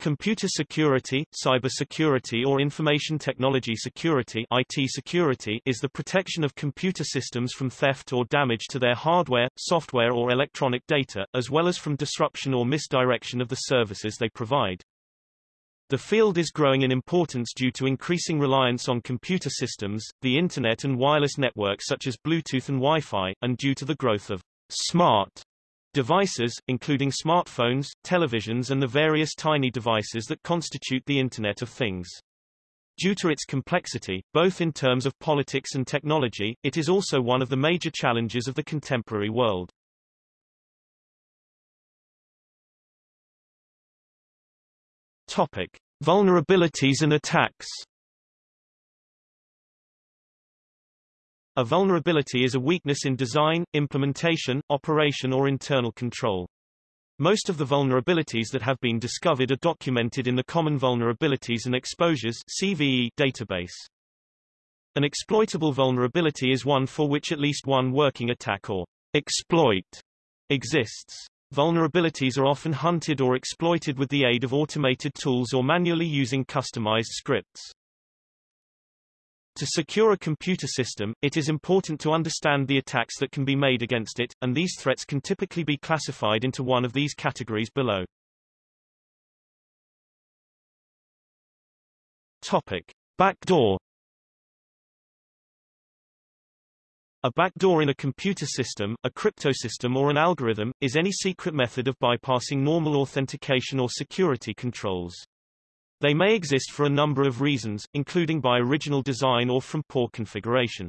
Computer security, cybersecurity or information technology security IT security is the protection of computer systems from theft or damage to their hardware, software or electronic data, as well as from disruption or misdirection of the services they provide. The field is growing in importance due to increasing reliance on computer systems, the Internet and wireless networks such as Bluetooth and Wi-Fi, and due to the growth of smart Devices, including smartphones, televisions and the various tiny devices that constitute the Internet of Things. Due to its complexity, both in terms of politics and technology, it is also one of the major challenges of the contemporary world. Topic. Vulnerabilities and attacks A vulnerability is a weakness in design, implementation, operation or internal control. Most of the vulnerabilities that have been discovered are documented in the Common Vulnerabilities and Exposures CVE database. An exploitable vulnerability is one for which at least one working attack or exploit exists. Vulnerabilities are often hunted or exploited with the aid of automated tools or manually using customized scripts. To secure a computer system, it is important to understand the attacks that can be made against it, and these threats can typically be classified into one of these categories below. Topic. Backdoor A backdoor in a computer system, a cryptosystem or an algorithm, is any secret method of bypassing normal authentication or security controls. They may exist for a number of reasons, including by original design or from poor configuration.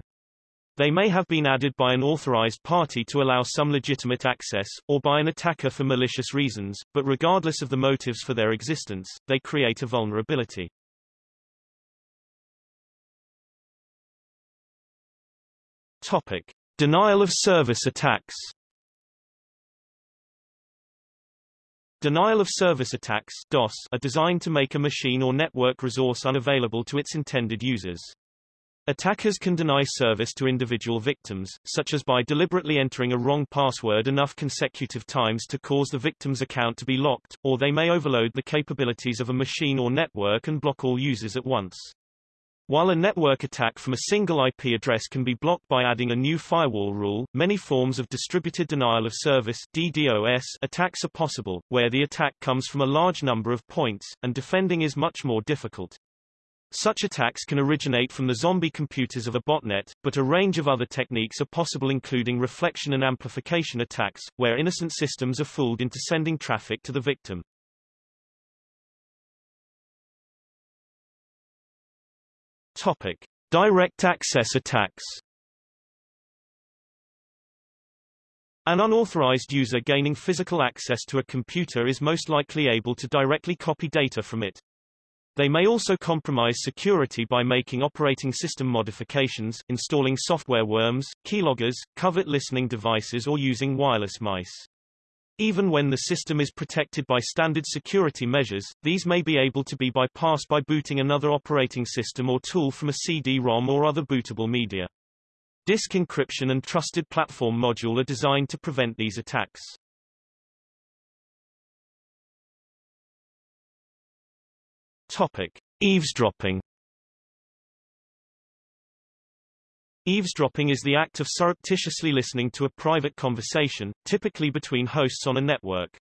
They may have been added by an authorized party to allow some legitimate access, or by an attacker for malicious reasons, but regardless of the motives for their existence, they create a vulnerability. Topic. Denial of service attacks Denial of service attacks DOS are designed to make a machine or network resource unavailable to its intended users. Attackers can deny service to individual victims, such as by deliberately entering a wrong password enough consecutive times to cause the victim's account to be locked, or they may overload the capabilities of a machine or network and block all users at once. While a network attack from a single IP address can be blocked by adding a new firewall rule, many forms of distributed denial of service DDoS attacks are possible, where the attack comes from a large number of points, and defending is much more difficult. Such attacks can originate from the zombie computers of a botnet, but a range of other techniques are possible including reflection and amplification attacks, where innocent systems are fooled into sending traffic to the victim. Topic: Direct access attacks. An unauthorized user gaining physical access to a computer is most likely able to directly copy data from it. They may also compromise security by making operating system modifications, installing software worms, keyloggers, covert listening devices or using wireless mice. Even when the system is protected by standard security measures, these may be able to be bypassed by booting another operating system or tool from a CD-ROM or other bootable media. Disk encryption and trusted platform module are designed to prevent these attacks. Topic: Eavesdropping Eavesdropping is the act of surreptitiously listening to a private conversation, typically between hosts on a network.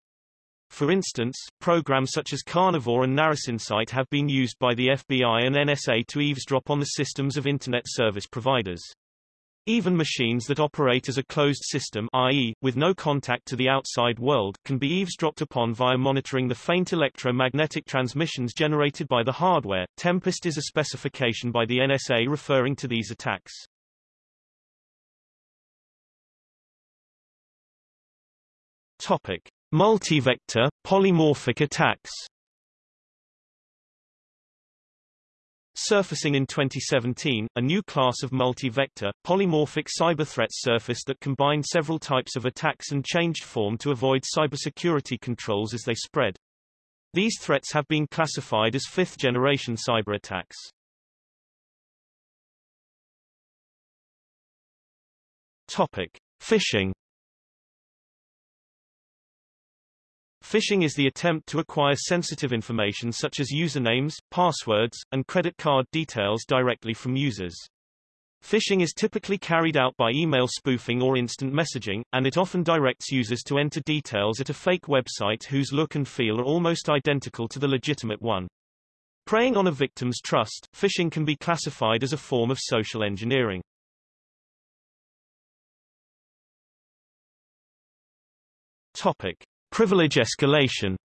For instance, programs such as Carnivore and NarusInsight have been used by the FBI and NSA to eavesdrop on the systems of Internet service providers. Even machines that operate as a closed system i.e., with no contact to the outside world, can be eavesdropped upon via monitoring the faint electromagnetic transmissions generated by the hardware. Tempest is a specification by the NSA referring to these attacks. Topic: Multivector, polymorphic attacks. Surfacing in 2017, a new class of multi-vector, polymorphic cyber threats surfaced that combined several types of attacks and changed form to avoid cybersecurity controls as they spread. These threats have been classified as fifth-generation cyber attacks. Topic: Phishing Phishing is the attempt to acquire sensitive information such as usernames, passwords, and credit card details directly from users. Phishing is typically carried out by email spoofing or instant messaging, and it often directs users to enter details at a fake website whose look and feel are almost identical to the legitimate one. Preying on a victim's trust, phishing can be classified as a form of social engineering. Topic. Privilege escalation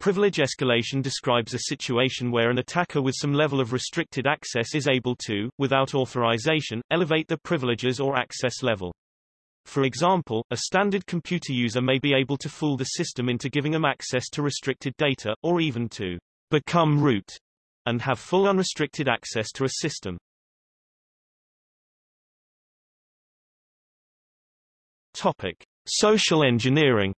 Privilege escalation describes a situation where an attacker with some level of restricted access is able to, without authorization, elevate the privileges or access level. For example, a standard computer user may be able to fool the system into giving them access to restricted data, or even to become root, and have full unrestricted access to a system. Topic. Social engineering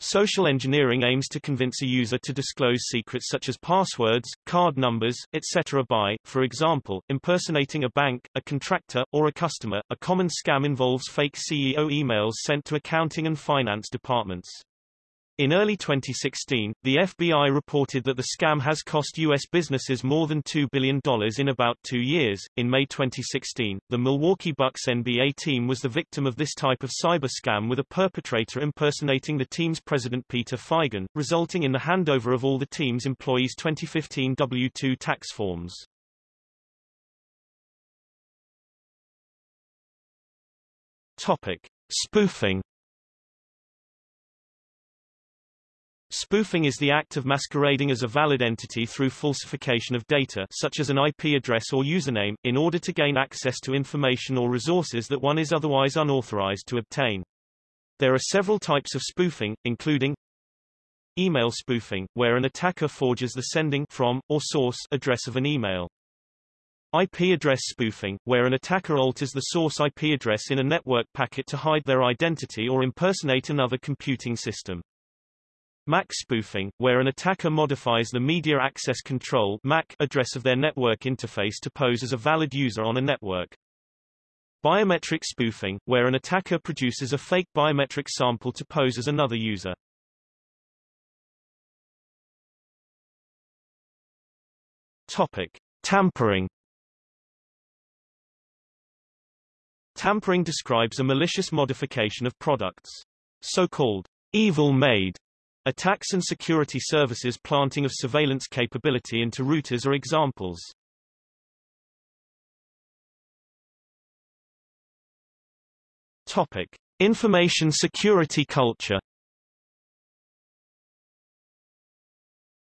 Social engineering aims to convince a user to disclose secrets such as passwords, card numbers, etc. by, for example, impersonating a bank, a contractor, or a customer. A common scam involves fake CEO emails sent to accounting and finance departments. In early 2016, the FBI reported that the scam has cost U.S. businesses more than $2 billion in about two years. In May 2016, the Milwaukee Bucks NBA team was the victim of this type of cyber scam with a perpetrator impersonating the team's president Peter Feigin, resulting in the handover of all the team's employees' 2015 W-2 tax forms. Topic. Spoofing Spoofing is the act of masquerading as a valid entity through falsification of data such as an IP address or username, in order to gain access to information or resources that one is otherwise unauthorized to obtain. There are several types of spoofing, including email spoofing, where an attacker forges the sending from, or source address of an email. IP address spoofing, where an attacker alters the source IP address in a network packet to hide their identity or impersonate another computing system. MAC spoofing, where an attacker modifies the Media Access Control MAC address of their network interface to pose as a valid user on a network. Biometric spoofing, where an attacker produces a fake biometric sample to pose as another user. Topic. Tampering Tampering describes a malicious modification of products. So-called evil maid Attacks and security services planting of surveillance capability into routers are examples. Topic. Information security culture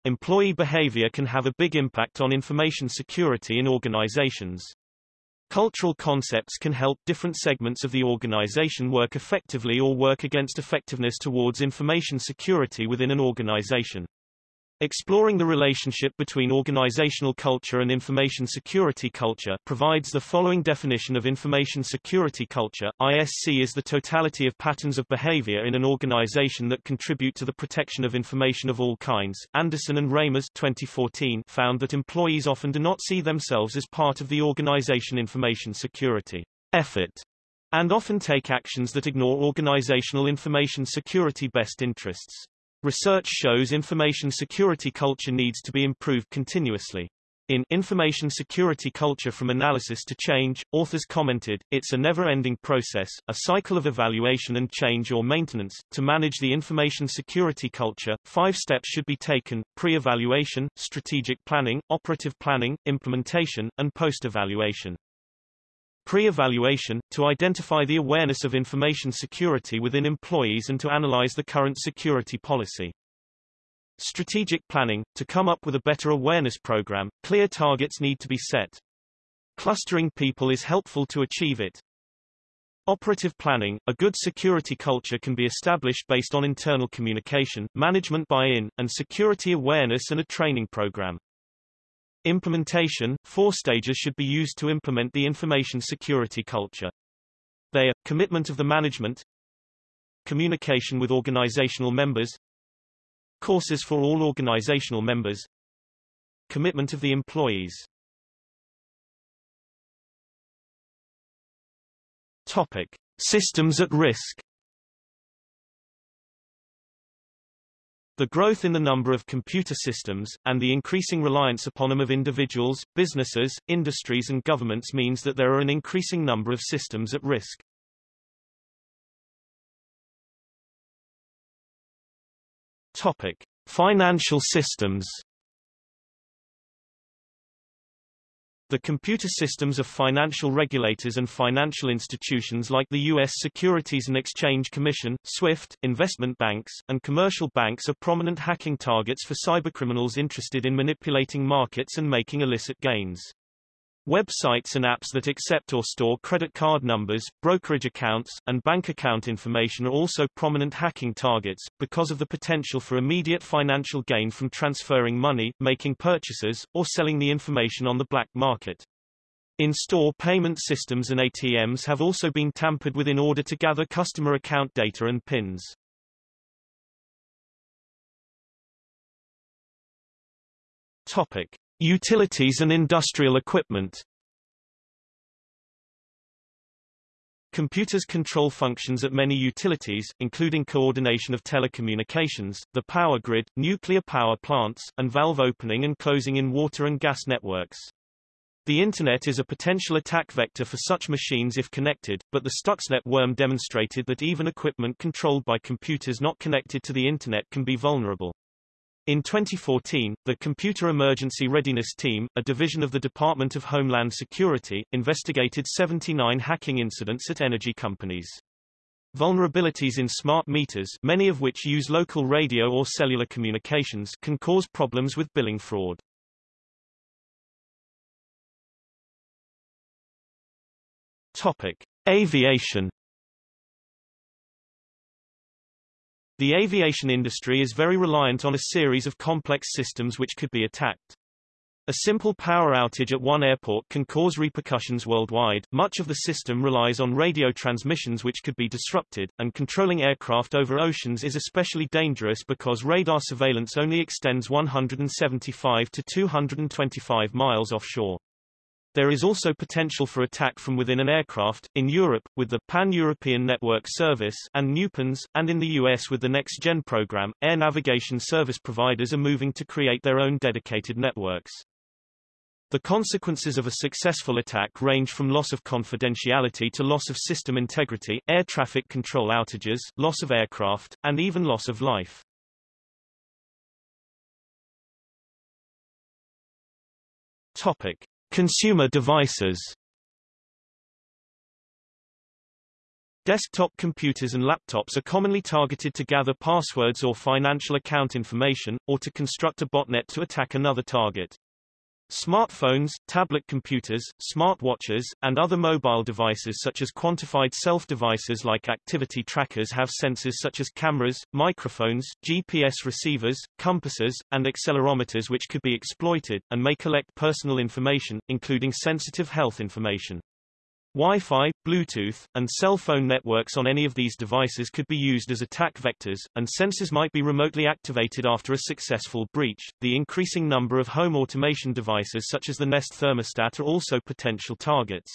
Employee behavior can have a big impact on information security in organizations. Cultural concepts can help different segments of the organization work effectively or work against effectiveness towards information security within an organization. Exploring the relationship between organizational culture and information security culture provides the following definition of information security culture. ISC is the totality of patterns of behavior in an organization that contribute to the protection of information of all kinds. Anderson and Reimers 2014 found that employees often do not see themselves as part of the organization information security effort and often take actions that ignore organizational information security best interests. Research shows information security culture needs to be improved continuously. In Information Security Culture from Analysis to Change, authors commented, it's a never-ending process, a cycle of evaluation and change or maintenance. To manage the information security culture, five steps should be taken, pre-evaluation, strategic planning, operative planning, implementation, and post-evaluation. Pre-evaluation, to identify the awareness of information security within employees and to analyze the current security policy. Strategic planning, to come up with a better awareness program, clear targets need to be set. Clustering people is helpful to achieve it. Operative planning, a good security culture can be established based on internal communication, management buy-in, and security awareness and a training program. Implementation – Four stages should be used to implement the information security culture. They are, commitment of the management Communication with organizational members Courses for all organizational members Commitment of the employees Topic. Systems at risk The growth in the number of computer systems, and the increasing reliance upon them of individuals, businesses, industries and governments means that there are an increasing number of systems at risk. Topic. Financial systems The computer systems of financial regulators and financial institutions like the U.S. Securities and Exchange Commission, SWIFT, investment banks, and commercial banks are prominent hacking targets for cybercriminals interested in manipulating markets and making illicit gains. Websites and apps that accept or store credit card numbers, brokerage accounts, and bank account information are also prominent hacking targets, because of the potential for immediate financial gain from transferring money, making purchases, or selling the information on the black market. In-store payment systems and ATMs have also been tampered with in order to gather customer account data and PINs. Topic. Utilities and industrial equipment Computers control functions at many utilities, including coordination of telecommunications, the power grid, nuclear power plants, and valve opening and closing in water and gas networks. The Internet is a potential attack vector for such machines if connected, but the Stuxnet worm demonstrated that even equipment controlled by computers not connected to the Internet can be vulnerable. In 2014, the Computer Emergency Readiness Team, a division of the Department of Homeland Security, investigated 79 hacking incidents at energy companies. Vulnerabilities in smart meters many of which use local radio or cellular communications can cause problems with billing fraud. Topic. Aviation The aviation industry is very reliant on a series of complex systems which could be attacked. A simple power outage at one airport can cause repercussions worldwide. Much of the system relies on radio transmissions which could be disrupted, and controlling aircraft over oceans is especially dangerous because radar surveillance only extends 175 to 225 miles offshore. There is also potential for attack from within an aircraft, in Europe, with the Pan-European Network Service and NewPENS, and in the US with the Next Gen program. Air navigation service providers are moving to create their own dedicated networks. The consequences of a successful attack range from loss of confidentiality to loss of system integrity, air traffic control outages, loss of aircraft, and even loss of life. Topic. Consumer devices Desktop computers and laptops are commonly targeted to gather passwords or financial account information, or to construct a botnet to attack another target. Smartphones, tablet computers, smartwatches, and other mobile devices such as quantified self-devices like activity trackers have sensors such as cameras, microphones, GPS receivers, compasses, and accelerometers which could be exploited, and may collect personal information, including sensitive health information. Wi-Fi, Bluetooth, and cell phone networks on any of these devices could be used as attack vectors, and sensors might be remotely activated after a successful breach. The increasing number of home automation devices such as the Nest thermostat are also potential targets.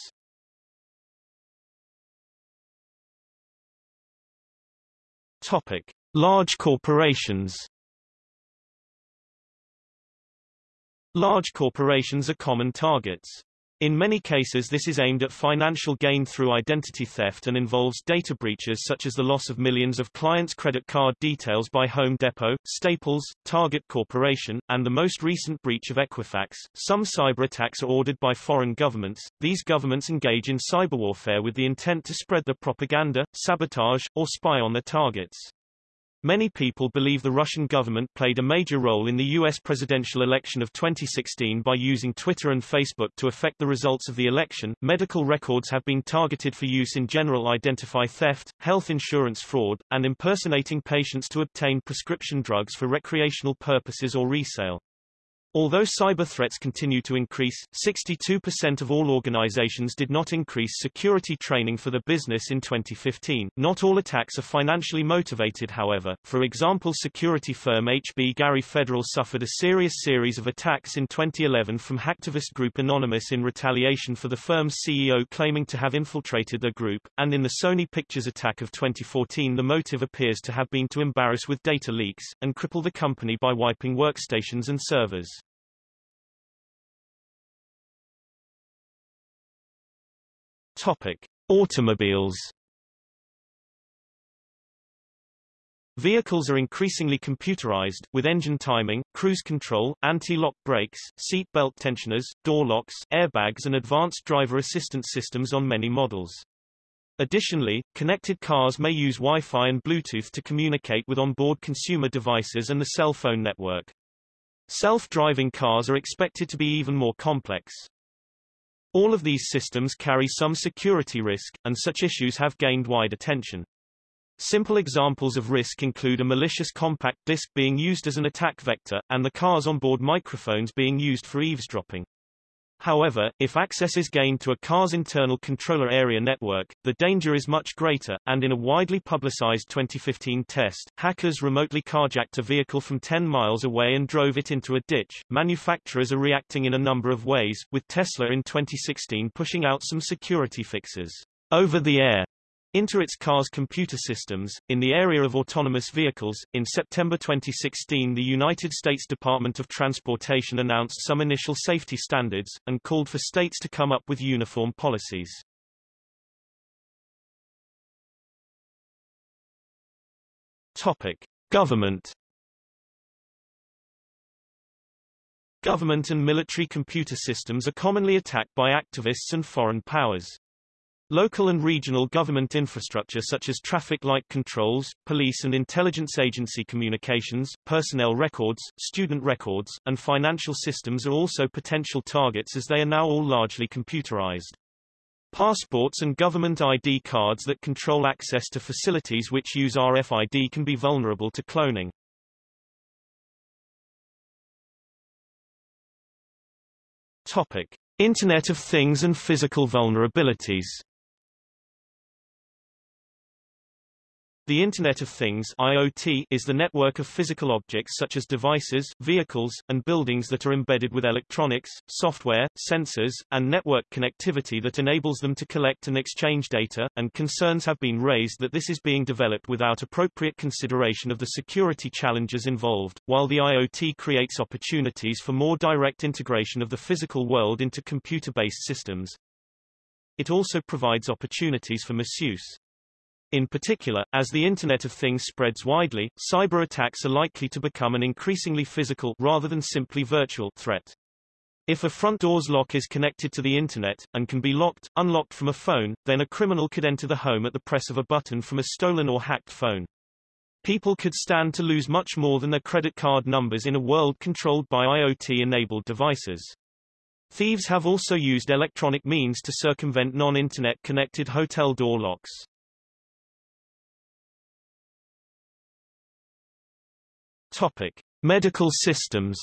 Topic: Large corporations. Large corporations are common targets. In many cases this is aimed at financial gain through identity theft and involves data breaches such as the loss of millions of clients' credit card details by Home Depot, Staples, Target Corporation, and the most recent breach of Equifax. Some cyber attacks are ordered by foreign governments. These governments engage in cyberwarfare with the intent to spread their propaganda, sabotage, or spy on their targets. Many people believe the Russian government played a major role in the U.S. presidential election of 2016 by using Twitter and Facebook to affect the results of the election. Medical records have been targeted for use in general identify theft, health insurance fraud, and impersonating patients to obtain prescription drugs for recreational purposes or resale. Although cyber threats continue to increase, 62% of all organizations did not increase security training for the business in 2015. Not all attacks are financially motivated however. For example security firm HBGary Federal suffered a serious series of attacks in 2011 from hacktivist group Anonymous in retaliation for the firm's CEO claiming to have infiltrated the group, and in the Sony Pictures attack of 2014 the motive appears to have been to embarrass with data leaks, and cripple the company by wiping workstations and servers. Topic: Automobiles. Vehicles are increasingly computerized, with engine timing, cruise control, anti-lock brakes, seat belt tensioners, door locks, airbags and advanced driver assistance systems on many models. Additionally, connected cars may use Wi-Fi and Bluetooth to communicate with onboard consumer devices and the cell phone network. Self-driving cars are expected to be even more complex. All of these systems carry some security risk, and such issues have gained wide attention. Simple examples of risk include a malicious compact disc being used as an attack vector, and the car's onboard microphones being used for eavesdropping. However, if access is gained to a car's internal controller area network, the danger is much greater, and in a widely publicized 2015 test, hackers remotely carjacked a vehicle from 10 miles away and drove it into a ditch. Manufacturers are reacting in a number of ways, with Tesla in 2016 pushing out some security fixes over the air into its car's computer systems. In the area of autonomous vehicles, in September 2016 the United States Department of Transportation announced some initial safety standards, and called for states to come up with uniform policies. Topic. Government Government and military computer systems are commonly attacked by activists and foreign powers. Local and regional government infrastructure such as traffic light controls, police and intelligence agency communications, personnel records, student records, and financial systems are also potential targets as they are now all largely computerized. Passports and government ID cards that control access to facilities which use RFID can be vulnerable to cloning. Topic. Internet of Things and physical vulnerabilities The Internet of Things IoT is the network of physical objects such as devices, vehicles, and buildings that are embedded with electronics, software, sensors, and network connectivity that enables them to collect and exchange data, and concerns have been raised that this is being developed without appropriate consideration of the security challenges involved, while the IoT creates opportunities for more direct integration of the physical world into computer-based systems. It also provides opportunities for misuse. In particular, as the Internet of Things spreads widely, cyber attacks are likely to become an increasingly physical rather than simply virtual threat. If a front door's lock is connected to the Internet, and can be locked, unlocked from a phone, then a criminal could enter the home at the press of a button from a stolen or hacked phone. People could stand to lose much more than their credit card numbers in a world controlled by IoT-enabled devices. Thieves have also used electronic means to circumvent non-Internet connected hotel door locks. Topic: Medical systems.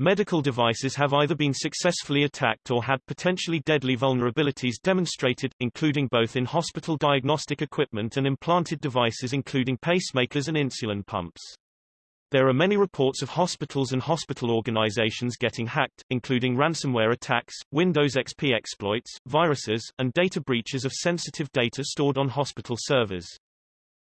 Medical devices have either been successfully attacked or had potentially deadly vulnerabilities demonstrated, including both in hospital diagnostic equipment and implanted devices including pacemakers and insulin pumps. There are many reports of hospitals and hospital organizations getting hacked, including ransomware attacks, Windows XP exploits, viruses, and data breaches of sensitive data stored on hospital servers.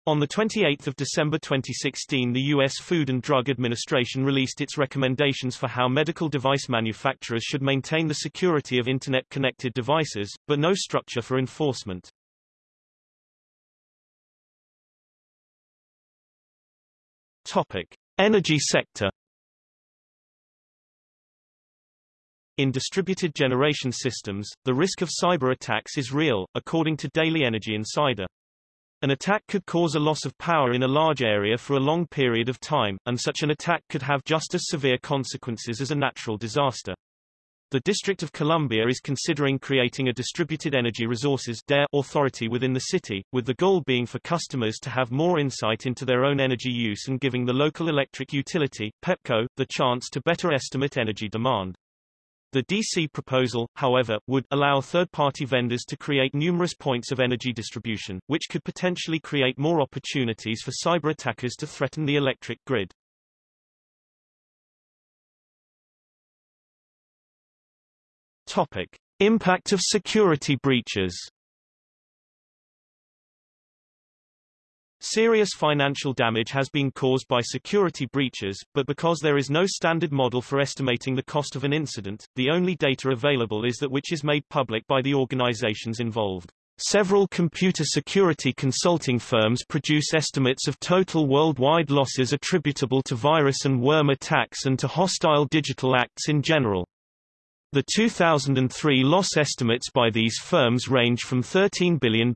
On 28 December 2016 the U.S. Food and Drug Administration released its recommendations for how medical device manufacturers should maintain the security of Internet-connected devices, but no structure for enforcement. Topic. Energy sector In distributed generation systems, the risk of cyber attacks is real, according to Daily Energy Insider. An attack could cause a loss of power in a large area for a long period of time, and such an attack could have just as severe consequences as a natural disaster. The District of Columbia is considering creating a Distributed Energy Resources authority within the city, with the goal being for customers to have more insight into their own energy use and giving the local electric utility, PEPCO, the chance to better estimate energy demand. The DC proposal, however, would allow third-party vendors to create numerous points of energy distribution, which could potentially create more opportunities for cyber attackers to threaten the electric grid. Topic. Impact of security breaches Serious financial damage has been caused by security breaches, but because there is no standard model for estimating the cost of an incident, the only data available is that which is made public by the organizations involved. Several computer security consulting firms produce estimates of total worldwide losses attributable to virus and worm attacks and to hostile digital acts in general. The 2003 loss estimates by these firms range from $13 billion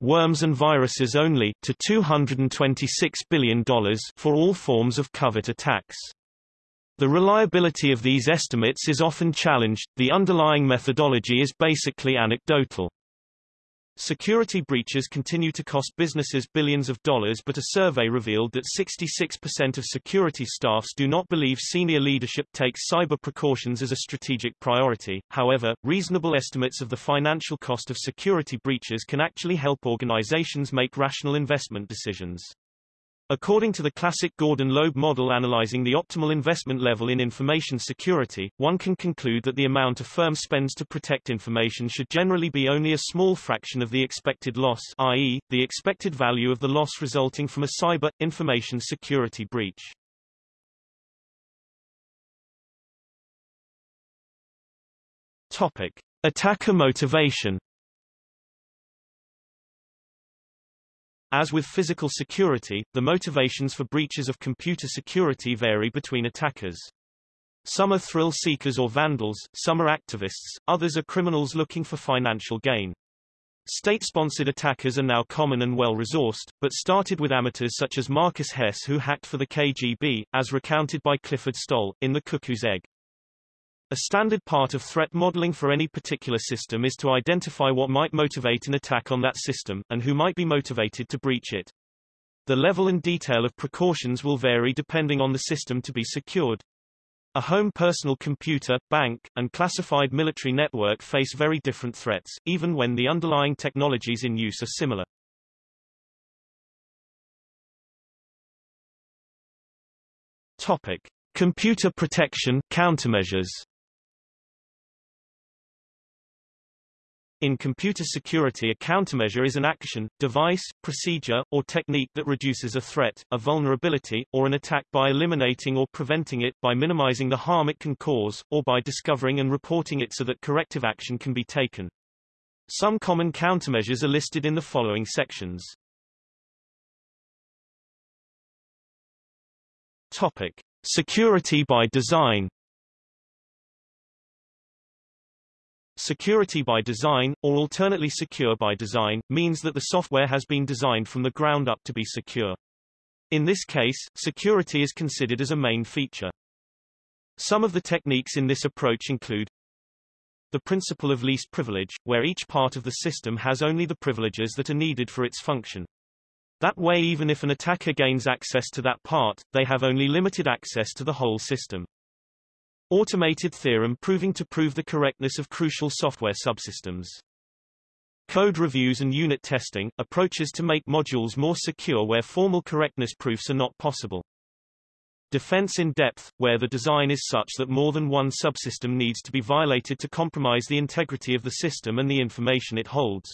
worms and viruses only to $226 billion for all forms of covert attacks. The reliability of these estimates is often challenged, the underlying methodology is basically anecdotal. Security breaches continue to cost businesses billions of dollars but a survey revealed that 66% of security staffs do not believe senior leadership takes cyber precautions as a strategic priority. However, reasonable estimates of the financial cost of security breaches can actually help organizations make rational investment decisions. According to the classic Gordon-Loeb model analyzing the optimal investment level in information security, one can conclude that the amount a firm spends to protect information should generally be only a small fraction of the expected loss i.e., the expected value of the loss resulting from a cyber, information security breach. Topic. Attacker motivation As with physical security, the motivations for breaches of computer security vary between attackers. Some are thrill seekers or vandals, some are activists, others are criminals looking for financial gain. State-sponsored attackers are now common and well-resourced, but started with amateurs such as Markus Hess who hacked for the KGB, as recounted by Clifford Stoll, in The Cuckoo's Egg. A standard part of threat modeling for any particular system is to identify what might motivate an attack on that system, and who might be motivated to breach it. The level and detail of precautions will vary depending on the system to be secured. A home personal computer, bank, and classified military network face very different threats, even when the underlying technologies in use are similar. Topic. Computer protection, countermeasures In computer security a countermeasure is an action, device, procedure, or technique that reduces a threat, a vulnerability, or an attack by eliminating or preventing it, by minimizing the harm it can cause, or by discovering and reporting it so that corrective action can be taken. Some common countermeasures are listed in the following sections. Topic. Security by design Security by design, or alternately secure by design, means that the software has been designed from the ground up to be secure. In this case, security is considered as a main feature. Some of the techniques in this approach include the principle of least privilege, where each part of the system has only the privileges that are needed for its function. That way even if an attacker gains access to that part, they have only limited access to the whole system. Automated theorem proving to prove the correctness of crucial software subsystems. Code reviews and unit testing, approaches to make modules more secure where formal correctness proofs are not possible. Defense in depth, where the design is such that more than one subsystem needs to be violated to compromise the integrity of the system and the information it holds.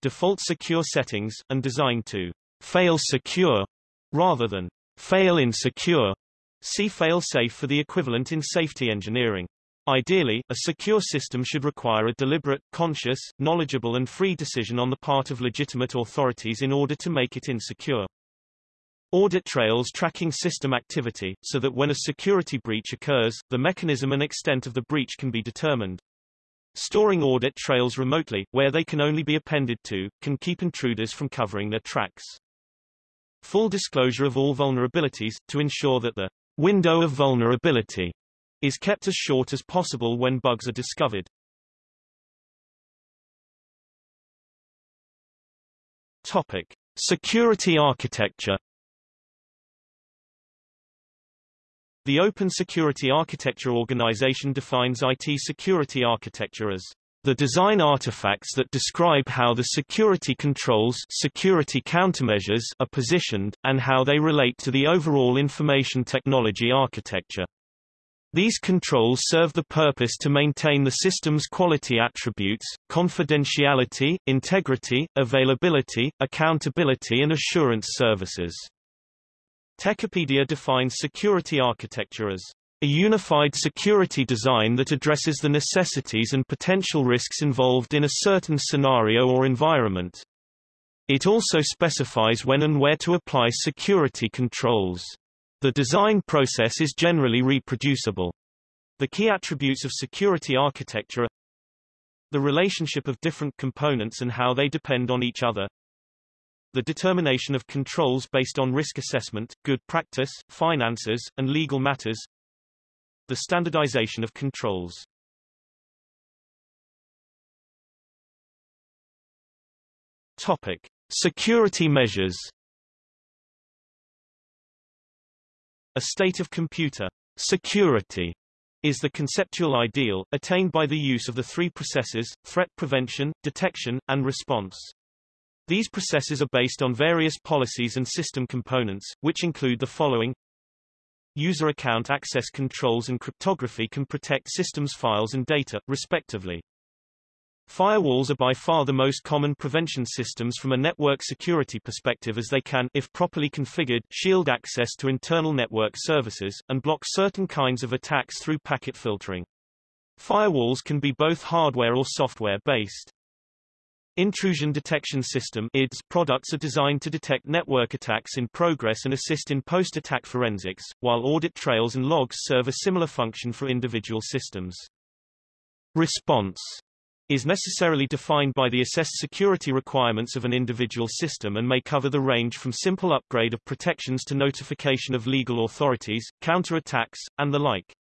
Default secure settings, and designed to fail secure rather than fail insecure See fail-safe for the equivalent in safety engineering. Ideally, a secure system should require a deliberate, conscious, knowledgeable and free decision on the part of legitimate authorities in order to make it insecure. Audit trails tracking system activity, so that when a security breach occurs, the mechanism and extent of the breach can be determined. Storing audit trails remotely, where they can only be appended to, can keep intruders from covering their tracks. Full disclosure of all vulnerabilities, to ensure that the window of vulnerability is kept as short as possible when bugs are discovered. Topic: Security architecture. The Open Security Architecture Organization defines IT security architecture as the design artifacts that describe how the security controls security countermeasures are positioned, and how they relate to the overall information technology architecture. These controls serve the purpose to maintain the system's quality attributes, confidentiality, integrity, availability, accountability and assurance services. Techopedia defines security architecture as a unified security design that addresses the necessities and potential risks involved in a certain scenario or environment. It also specifies when and where to apply security controls. The design process is generally reproducible. The key attributes of security architecture are the relationship of different components and how they depend on each other, the determination of controls based on risk assessment, good practice, finances, and legal matters. The standardization of controls. Topic: Security measures. A state of computer security is the conceptual ideal, attained by the use of the three processes, threat prevention, detection, and response. These processes are based on various policies and system components, which include the following. User account access controls and cryptography can protect systems files and data, respectively. Firewalls are by far the most common prevention systems from a network security perspective as they can, if properly configured, shield access to internal network services, and block certain kinds of attacks through packet filtering. Firewalls can be both hardware or software-based. Intrusion Detection System IDS products are designed to detect network attacks in progress and assist in post-attack forensics, while audit trails and logs serve a similar function for individual systems. Response is necessarily defined by the assessed security requirements of an individual system and may cover the range from simple upgrade of protections to notification of legal authorities, counter-attacks, and the like.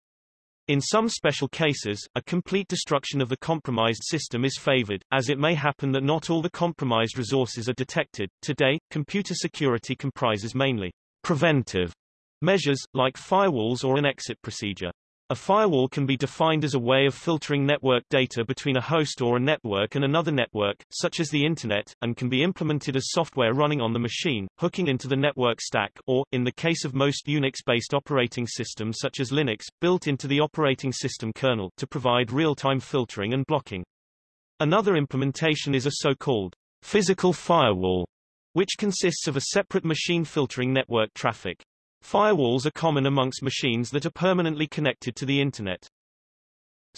In some special cases, a complete destruction of the compromised system is favored, as it may happen that not all the compromised resources are detected. Today, computer security comprises mainly preventive measures, like firewalls or an exit procedure. A firewall can be defined as a way of filtering network data between a host or a network and another network, such as the Internet, and can be implemented as software running on the machine, hooking into the network stack or, in the case of most Unix-based operating systems such as Linux, built into the operating system kernel to provide real-time filtering and blocking. Another implementation is a so-called physical firewall, which consists of a separate machine filtering network traffic. Firewalls are common amongst machines that are permanently connected to the Internet.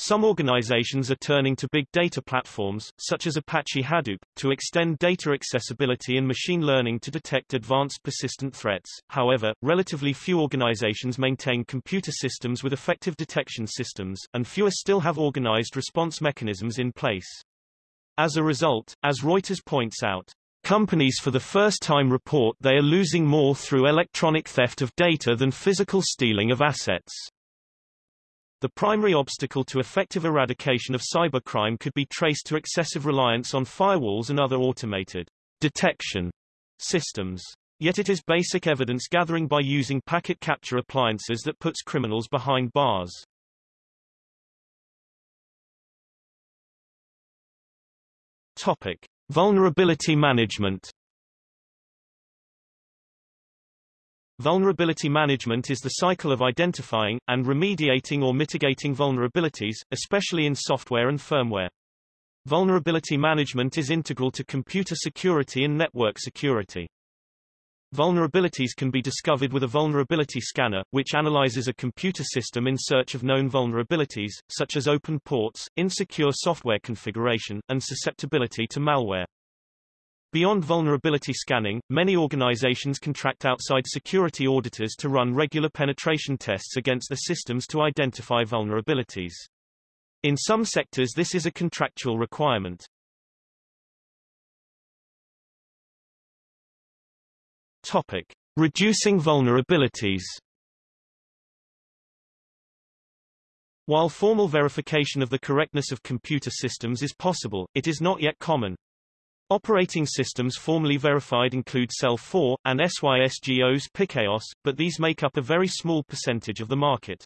Some organizations are turning to big data platforms, such as Apache Hadoop, to extend data accessibility and machine learning to detect advanced persistent threats. However, relatively few organizations maintain computer systems with effective detection systems, and fewer still have organized response mechanisms in place. As a result, as Reuters points out, Companies for the first time report they are losing more through electronic theft of data than physical stealing of assets. The primary obstacle to effective eradication of cybercrime could be traced to excessive reliance on firewalls and other automated detection systems. Yet it is basic evidence gathering by using packet capture appliances that puts criminals behind bars. Topic. Vulnerability management Vulnerability management is the cycle of identifying, and remediating or mitigating vulnerabilities, especially in software and firmware. Vulnerability management is integral to computer security and network security. Vulnerabilities can be discovered with a vulnerability scanner, which analyzes a computer system in search of known vulnerabilities, such as open ports, insecure software configuration, and susceptibility to malware. Beyond vulnerability scanning, many organizations contract outside security auditors to run regular penetration tests against the systems to identify vulnerabilities. In some sectors this is a contractual requirement. Topic: Reducing vulnerabilities. While formal verification of the correctness of computer systems is possible, it is not yet common. Operating systems formally verified include seL4, and SYSGO's PikeOS, but these make up a very small percentage of the market.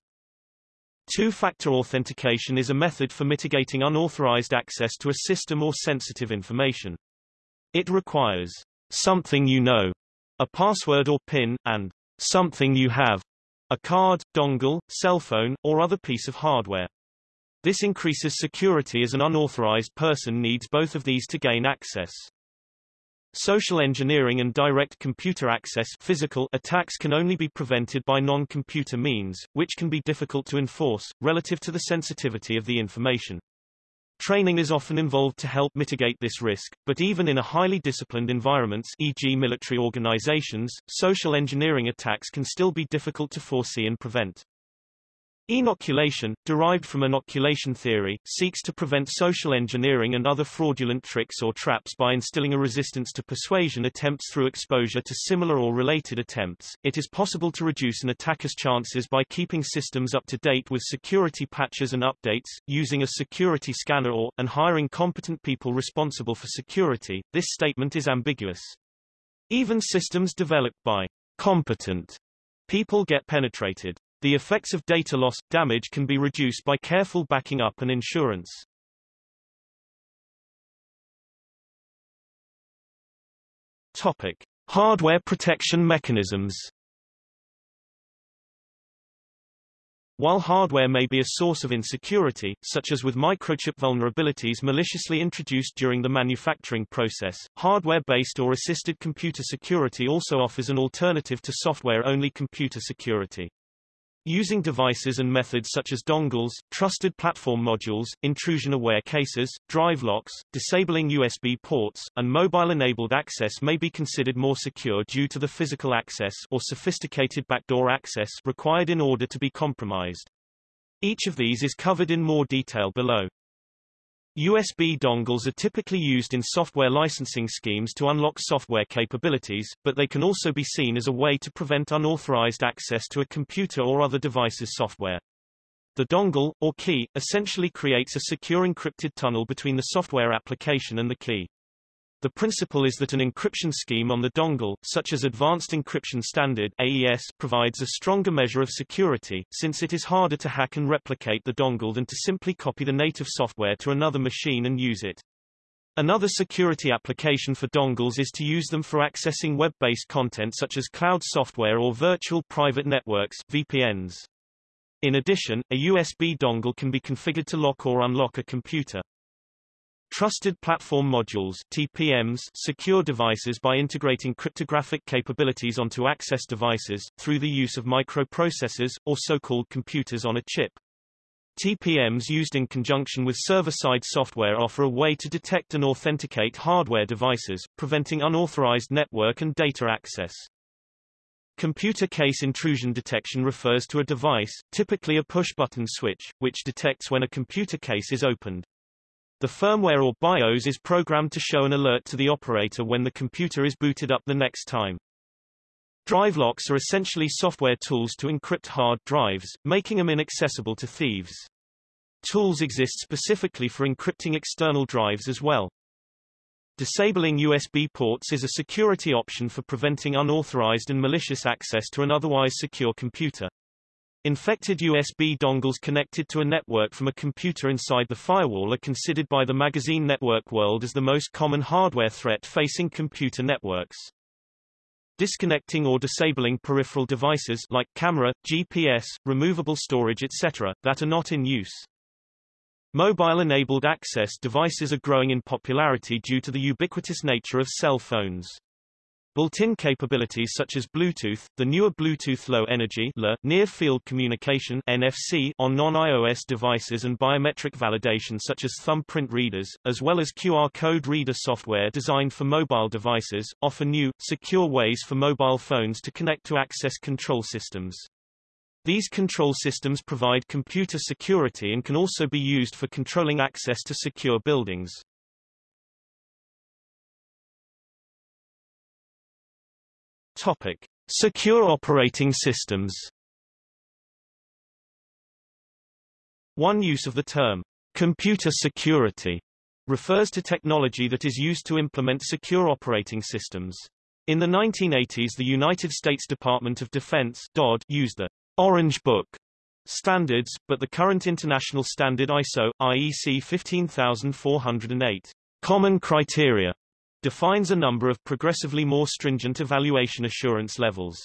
Two-factor authentication is a method for mitigating unauthorized access to a system or sensitive information. It requires something you know, a password or PIN, and something you have, a card, dongle, cell phone, or other piece of hardware. This increases security as an unauthorized person needs both of these to gain access. Social engineering and direct computer access physical attacks can only be prevented by non-computer means, which can be difficult to enforce, relative to the sensitivity of the information. Training is often involved to help mitigate this risk, but even in a highly disciplined environments e.g. military organizations, social engineering attacks can still be difficult to foresee and prevent. Inoculation, derived from inoculation theory, seeks to prevent social engineering and other fraudulent tricks or traps by instilling a resistance to persuasion attempts through exposure to similar or related attempts. It is possible to reduce an attacker's chances by keeping systems up to date with security patches and updates, using a security scanner or, and hiring competent people responsible for security. This statement is ambiguous. Even systems developed by competent people get penetrated. The effects of data loss, damage can be reduced by careful backing up and insurance. Topic. Hardware protection mechanisms While hardware may be a source of insecurity, such as with microchip vulnerabilities maliciously introduced during the manufacturing process, hardware-based or assisted computer security also offers an alternative to software-only computer security. Using devices and methods such as dongles, trusted platform modules, intrusion-aware cases, drive locks, disabling USB ports, and mobile-enabled access may be considered more secure due to the physical access or sophisticated backdoor access required in order to be compromised. Each of these is covered in more detail below. USB dongles are typically used in software licensing schemes to unlock software capabilities, but they can also be seen as a way to prevent unauthorized access to a computer or other device's software. The dongle, or key, essentially creates a secure encrypted tunnel between the software application and the key. The principle is that an encryption scheme on the dongle, such as Advanced Encryption Standard AES, provides a stronger measure of security, since it is harder to hack and replicate the dongle than to simply copy the native software to another machine and use it. Another security application for dongles is to use them for accessing web-based content such as cloud software or virtual private networks VPNs. In addition, a USB dongle can be configured to lock or unlock a computer. Trusted Platform Modules TPMs secure devices by integrating cryptographic capabilities onto access devices, through the use of microprocessors, or so-called computers on a chip. TPMs used in conjunction with server-side software offer a way to detect and authenticate hardware devices, preventing unauthorized network and data access. Computer case intrusion detection refers to a device, typically a push-button switch, which detects when a computer case is opened. The firmware or BIOS is programmed to show an alert to the operator when the computer is booted up the next time. Drive locks are essentially software tools to encrypt hard drives, making them inaccessible to thieves. Tools exist specifically for encrypting external drives as well. Disabling USB ports is a security option for preventing unauthorized and malicious access to an otherwise secure computer. Infected USB dongles connected to a network from a computer inside the firewall are considered by the magazine Network World as the most common hardware threat facing computer networks. Disconnecting or disabling peripheral devices like camera, GPS, removable storage etc. that are not in use. Mobile-enabled access devices are growing in popularity due to the ubiquitous nature of cell phones. Built-in capabilities such as Bluetooth, the newer Bluetooth Low Energy Near Field Communication NFC on non-iOS devices and biometric validation such as thumbprint readers, as well as QR code reader software designed for mobile devices, offer new, secure ways for mobile phones to connect to access control systems. These control systems provide computer security and can also be used for controlling access to secure buildings. Topic: Secure operating systems. One use of the term computer security refers to technology that is used to implement secure operating systems. In the 1980s the United States Department of Defense DoD used the Orange Book standards, but the current international standard ISO, IEC 15408 common criteria defines a number of progressively more stringent evaluation assurance levels.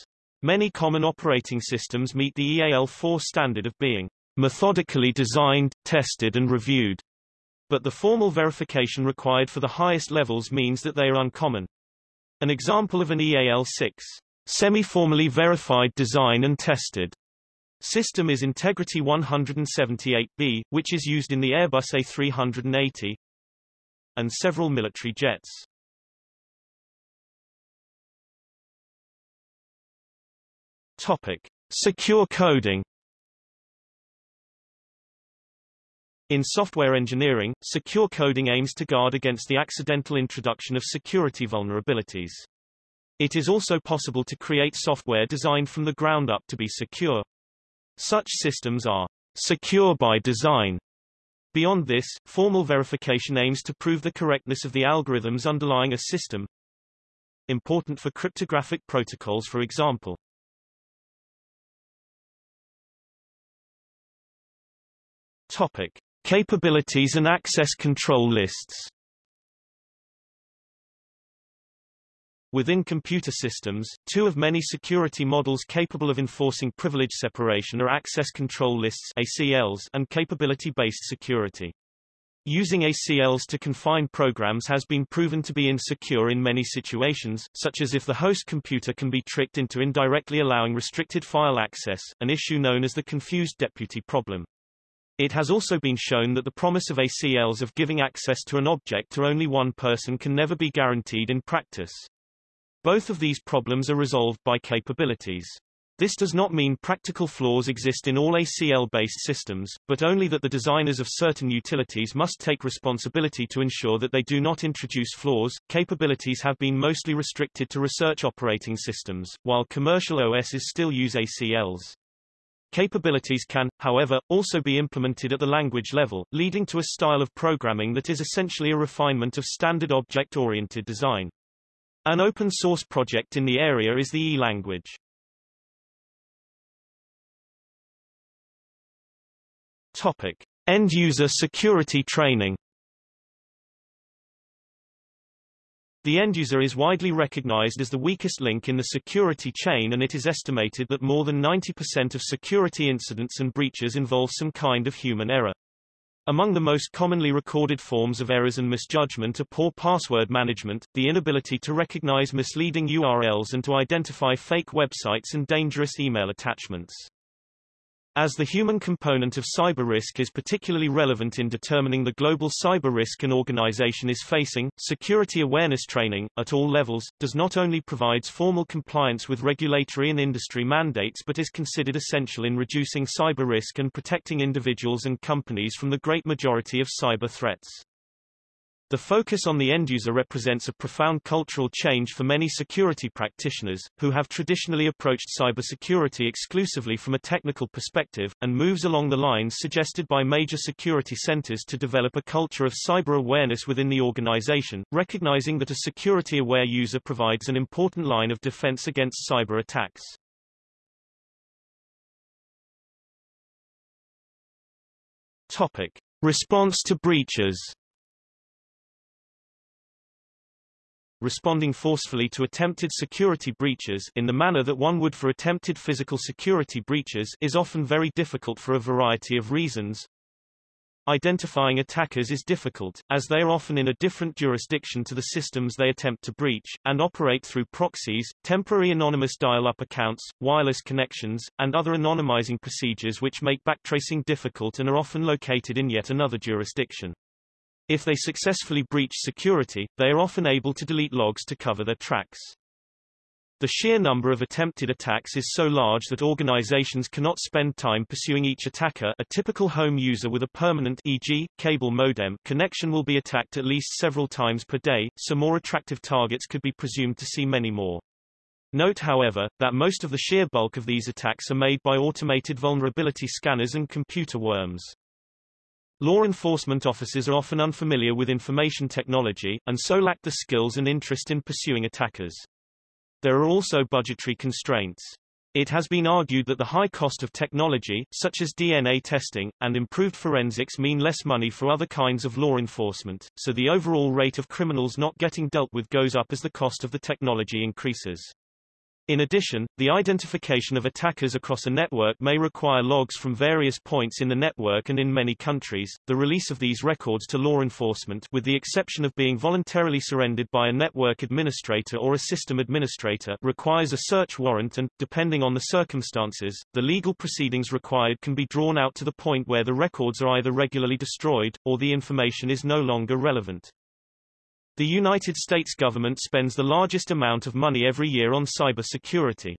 Many common operating systems meet the EAL4 standard of being methodically designed, tested and reviewed. But the formal verification required for the highest levels means that they are uncommon. An example of an EAL6 semi-formally verified design and tested system is Integrity 178B, which is used in the Airbus A380 and several military jets. Topic: Secure coding In software engineering, secure coding aims to guard against the accidental introduction of security vulnerabilities. It is also possible to create software designed from the ground up to be secure. Such systems are secure by design. Beyond this, formal verification aims to prove the correctness of the algorithms underlying a system. Important for cryptographic protocols for example. Topic. Capabilities and access control lists Within computer systems, two of many security models capable of enforcing privilege separation are access control lists ACLs and capability-based security. Using ACLs to confine programs has been proven to be insecure in many situations, such as if the host computer can be tricked into indirectly allowing restricted file access, an issue known as the confused deputy problem. It has also been shown that the promise of ACLs of giving access to an object to only one person can never be guaranteed in practice. Both of these problems are resolved by capabilities. This does not mean practical flaws exist in all ACL-based systems, but only that the designers of certain utilities must take responsibility to ensure that they do not introduce flaws. Capabilities have been mostly restricted to research operating systems, while commercial OSs still use ACLs. Capabilities can, however, also be implemented at the language level, leading to a style of programming that is essentially a refinement of standard object-oriented design. An open-source project in the area is the E language. Topic: End-user security training The end-user is widely recognized as the weakest link in the security chain and it is estimated that more than 90% of security incidents and breaches involve some kind of human error. Among the most commonly recorded forms of errors and misjudgment are poor password management, the inability to recognize misleading URLs and to identify fake websites and dangerous email attachments. As the human component of cyber risk is particularly relevant in determining the global cyber risk an organization is facing, security awareness training, at all levels, does not only provides formal compliance with regulatory and industry mandates but is considered essential in reducing cyber risk and protecting individuals and companies from the great majority of cyber threats. The focus on the end-user represents a profound cultural change for many security practitioners, who have traditionally approached cybersecurity exclusively from a technical perspective, and moves along the lines suggested by major security centers to develop a culture of cyber awareness within the organization, recognizing that a security-aware user provides an important line of defense against cyber attacks. Topic. Response to breaches responding forcefully to attempted security breaches in the manner that one would for attempted physical security breaches is often very difficult for a variety of reasons. Identifying attackers is difficult, as they are often in a different jurisdiction to the systems they attempt to breach, and operate through proxies, temporary anonymous dial-up accounts, wireless connections, and other anonymizing procedures which make backtracing difficult and are often located in yet another jurisdiction. If they successfully breach security, they are often able to delete logs to cover their tracks. The sheer number of attempted attacks is so large that organizations cannot spend time pursuing each attacker a typical home user with a permanent e.g., cable modem connection will be attacked at least several times per day, so more attractive targets could be presumed to see many more. Note however, that most of the sheer bulk of these attacks are made by automated vulnerability scanners and computer worms. Law enforcement officers are often unfamiliar with information technology, and so lack the skills and interest in pursuing attackers. There are also budgetary constraints. It has been argued that the high cost of technology, such as DNA testing, and improved forensics mean less money for other kinds of law enforcement, so the overall rate of criminals not getting dealt with goes up as the cost of the technology increases. In addition, the identification of attackers across a network may require logs from various points in the network and in many countries, the release of these records to law enforcement with the exception of being voluntarily surrendered by a network administrator or a system administrator requires a search warrant and, depending on the circumstances, the legal proceedings required can be drawn out to the point where the records are either regularly destroyed, or the information is no longer relevant. The United States government spends the largest amount of money every year on cybersecurity.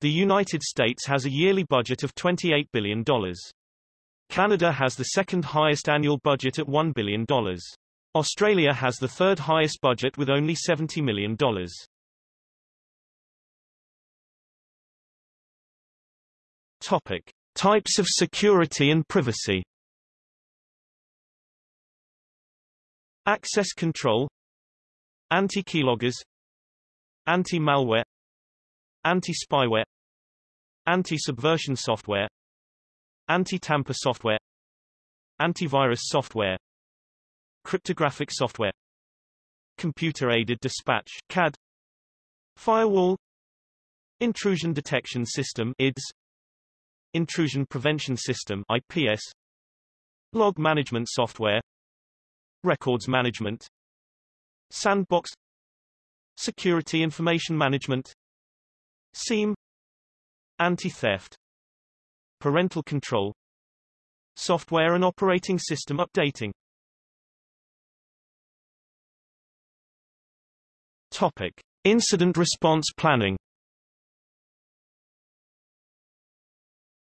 The United States has a yearly budget of $28 billion. Canada has the second highest annual budget at $1 billion. Australia has the third highest budget with only $70 million. Topic. Types of security and privacy Access control Anti-keyloggers Anti-malware. Anti-spyware. Anti-subversion software. Anti-tamper software. Antivirus software. Cryptographic software. Computer-aided dispatch CAD Firewall. Intrusion Detection System IDS Intrusion Prevention System IPS Log Management Software. Records Management Sandbox. Security Information Management. SIEM Anti-theft. Parental control. Software and operating system updating. Topic. Incident response planning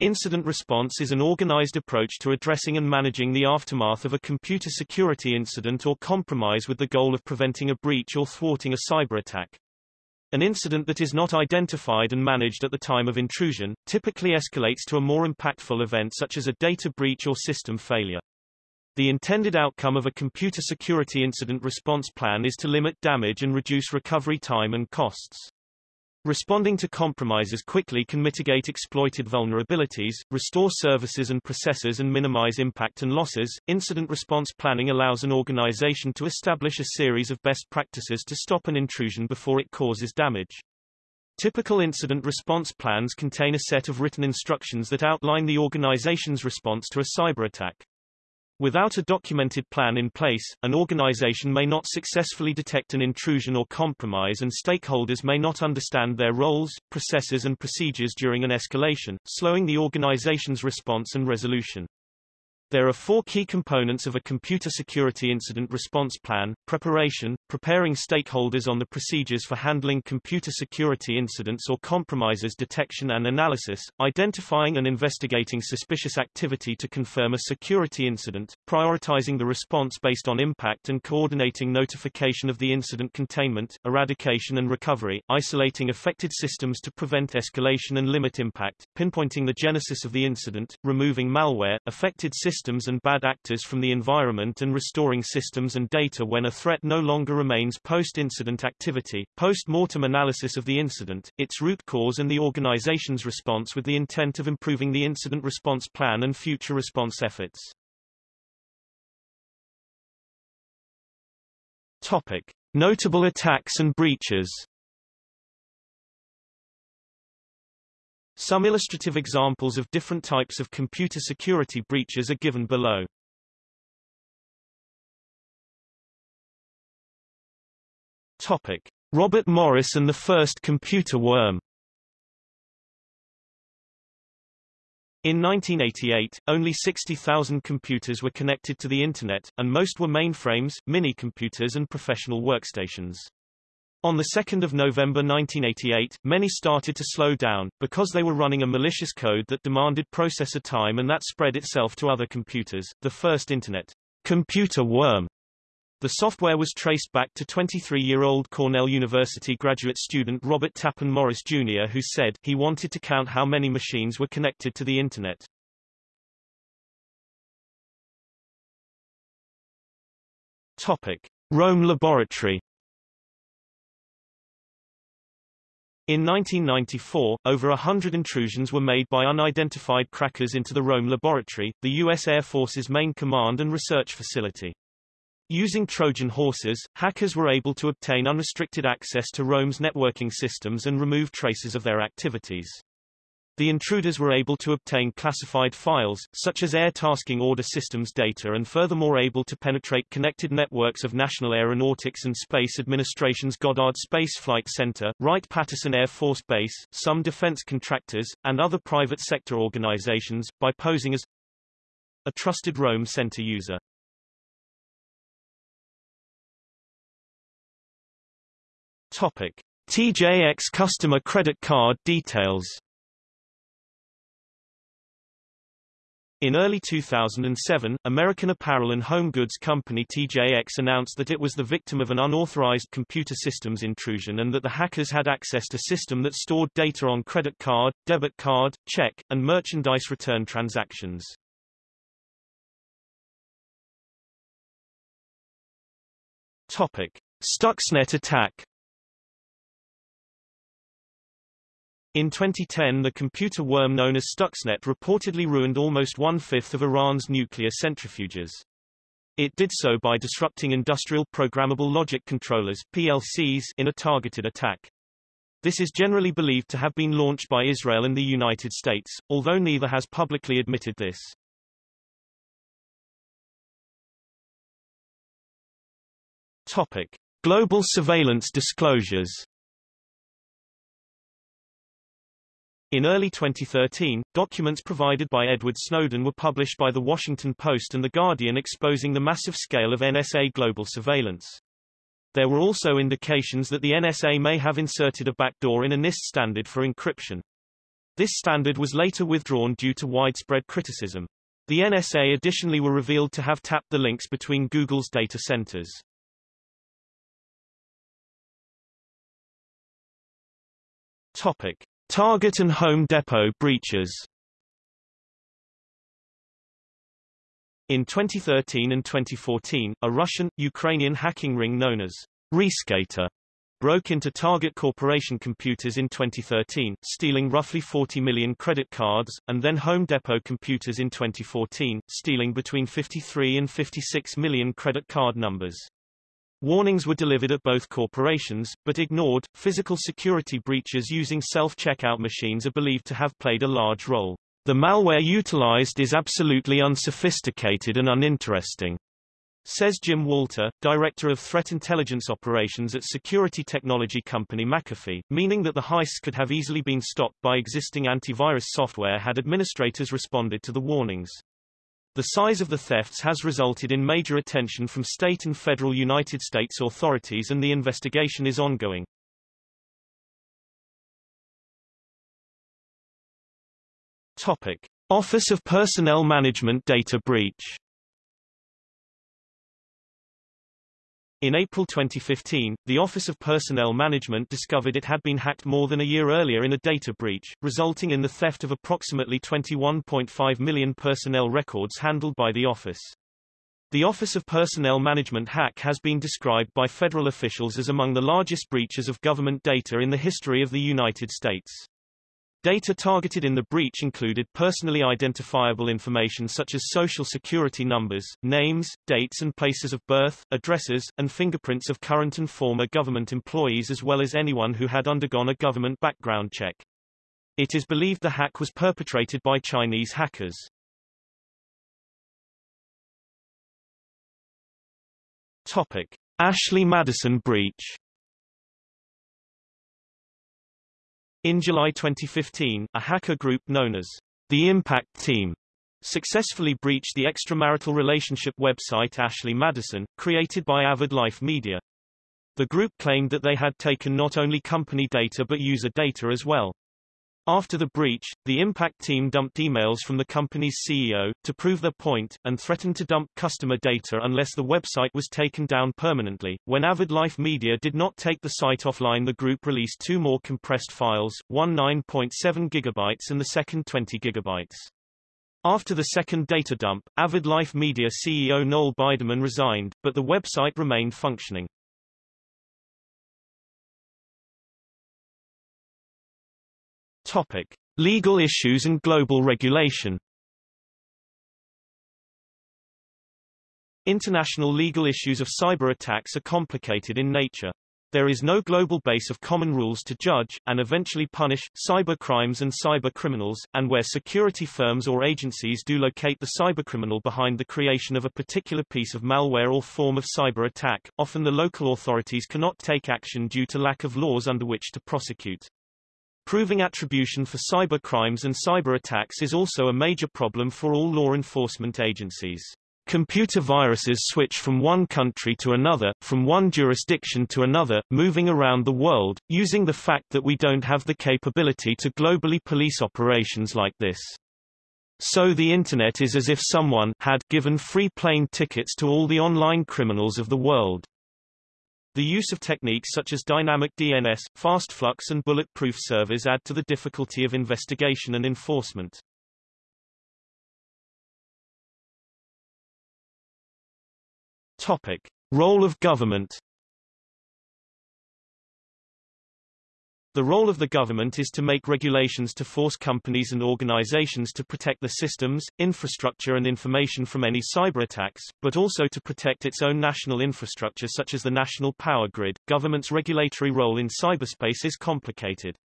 Incident response is an organized approach to addressing and managing the aftermath of a computer security incident or compromise with the goal of preventing a breach or thwarting a cyber attack. An incident that is not identified and managed at the time of intrusion, typically escalates to a more impactful event such as a data breach or system failure. The intended outcome of a computer security incident response plan is to limit damage and reduce recovery time and costs. Responding to compromises quickly can mitigate exploited vulnerabilities, restore services and processes and minimize impact and losses. Incident response planning allows an organization to establish a series of best practices to stop an intrusion before it causes damage. Typical incident response plans contain a set of written instructions that outline the organization's response to a cyber attack. Without a documented plan in place, an organization may not successfully detect an intrusion or compromise and stakeholders may not understand their roles, processes and procedures during an escalation, slowing the organization's response and resolution. There are four key components of a computer security incident response plan, preparation, preparing stakeholders on the procedures for handling computer security incidents or compromises detection and analysis, identifying and investigating suspicious activity to confirm a security incident, prioritizing the response based on impact and coordinating notification of the incident containment, eradication and recovery, isolating affected systems to prevent escalation and limit impact, pinpointing the genesis of the incident, removing malware, affected systems systems and bad actors from the environment and restoring systems and data when a threat no longer remains post-incident activity, post-mortem analysis of the incident, its root cause and the organization's response with the intent of improving the incident response plan and future response efforts. Topic. Notable attacks and breaches Some illustrative examples of different types of computer security breaches are given below. Topic. Robert Morris and the first computer worm In 1988, only 60,000 computers were connected to the Internet, and most were mainframes, mini-computers and professional workstations. On 2 November 1988, many started to slow down, because they were running a malicious code that demanded processor time and that spread itself to other computers. The first Internet computer worm the software was traced back to 23-year-old Cornell University graduate student Robert Tappan Morris Jr. who said, he wanted to count how many machines were connected to the Internet. Topic. Rome Laboratory In 1994, over hundred intrusions were made by unidentified crackers into the Rome Laboratory, the U.S. Air Force's main command and research facility. Using Trojan horses, hackers were able to obtain unrestricted access to Rome's networking systems and remove traces of their activities. The intruders were able to obtain classified files, such as air tasking order systems data and furthermore able to penetrate connected networks of National Aeronautics and Space Administration's Goddard Space Flight Center, Wright-Patterson Air Force Base, some defense contractors, and other private sector organizations, by posing as a trusted Rome Center user. Topic. TJX customer credit card details In early 2007, American apparel and home goods company TJX announced that it was the victim of an unauthorized computer systems intrusion and that the hackers had access to system that stored data on credit card, debit card, check, and merchandise return transactions. Topic. Stuxnet attack In 2010 the computer worm known as Stuxnet reportedly ruined almost one-fifth of Iran's nuclear centrifuges. It did so by disrupting industrial programmable logic controllers PLCs in a targeted attack. This is generally believed to have been launched by Israel and the United States, although neither has publicly admitted this. Topic. Global surveillance disclosures In early 2013, documents provided by Edward Snowden were published by The Washington Post and The Guardian exposing the massive scale of NSA global surveillance. There were also indications that the NSA may have inserted a backdoor in a NIST standard for encryption. This standard was later withdrawn due to widespread criticism. The NSA additionally were revealed to have tapped the links between Google's data centers. Topic. Target and Home Depot breaches In 2013 and 2014, a Russian-Ukrainian hacking ring known as Rescator broke into Target Corporation computers in 2013, stealing roughly 40 million credit cards, and then Home Depot computers in 2014, stealing between 53 and 56 million credit card numbers. Warnings were delivered at both corporations, but ignored. Physical security breaches using self-checkout machines are believed to have played a large role. The malware utilized is absolutely unsophisticated and uninteresting, says Jim Walter, director of threat intelligence operations at security technology company McAfee, meaning that the heists could have easily been stopped by existing antivirus software had administrators responded to the warnings. The size of the thefts has resulted in major attention from state and federal United States authorities and the investigation is ongoing. Topic. Office of Personnel Management Data Breach In April 2015, the Office of Personnel Management discovered it had been hacked more than a year earlier in a data breach, resulting in the theft of approximately 21.5 million personnel records handled by the office. The Office of Personnel Management hack has been described by federal officials as among the largest breaches of government data in the history of the United States. Data targeted in the breach included personally identifiable information such as social security numbers, names, dates and places of birth, addresses, and fingerprints of current and former government employees as well as anyone who had undergone a government background check. It is believed the hack was perpetrated by Chinese hackers. Topic. Ashley Madison breach In July 2015, a hacker group known as the Impact Team successfully breached the extramarital relationship website Ashley Madison, created by Avid Life Media. The group claimed that they had taken not only company data but user data as well. After the breach, the Impact team dumped emails from the company's CEO, to prove their point, and threatened to dump customer data unless the website was taken down permanently. When Avid Life Media did not take the site offline the group released two more compressed files, one 9.7 gigabytes and the second 20 gigabytes. After the second data dump, Avid Life Media CEO Noel Biderman resigned, but the website remained functioning. Topic: Legal issues and global regulation. International legal issues of cyber attacks are complicated in nature. There is no global base of common rules to judge, and eventually punish, cyber crimes and cyber criminals, and where security firms or agencies do locate the cybercriminal behind the creation of a particular piece of malware or form of cyber attack, often the local authorities cannot take action due to lack of laws under which to prosecute. Proving attribution for cyber crimes and cyber attacks is also a major problem for all law enforcement agencies. Computer viruses switch from one country to another, from one jurisdiction to another, moving around the world, using the fact that we don't have the capability to globally police operations like this. So the Internet is as if someone had given free plane tickets to all the online criminals of the world. The use of techniques such as dynamic DNS, fast flux and bulletproof servers add to the difficulty of investigation and enforcement. Topic. Role of government The role of the government is to make regulations to force companies and organizations to protect the systems, infrastructure and information from any cyber attacks, but also to protect its own national infrastructure such as the national power grid. Government's regulatory role in cyberspace is complicated.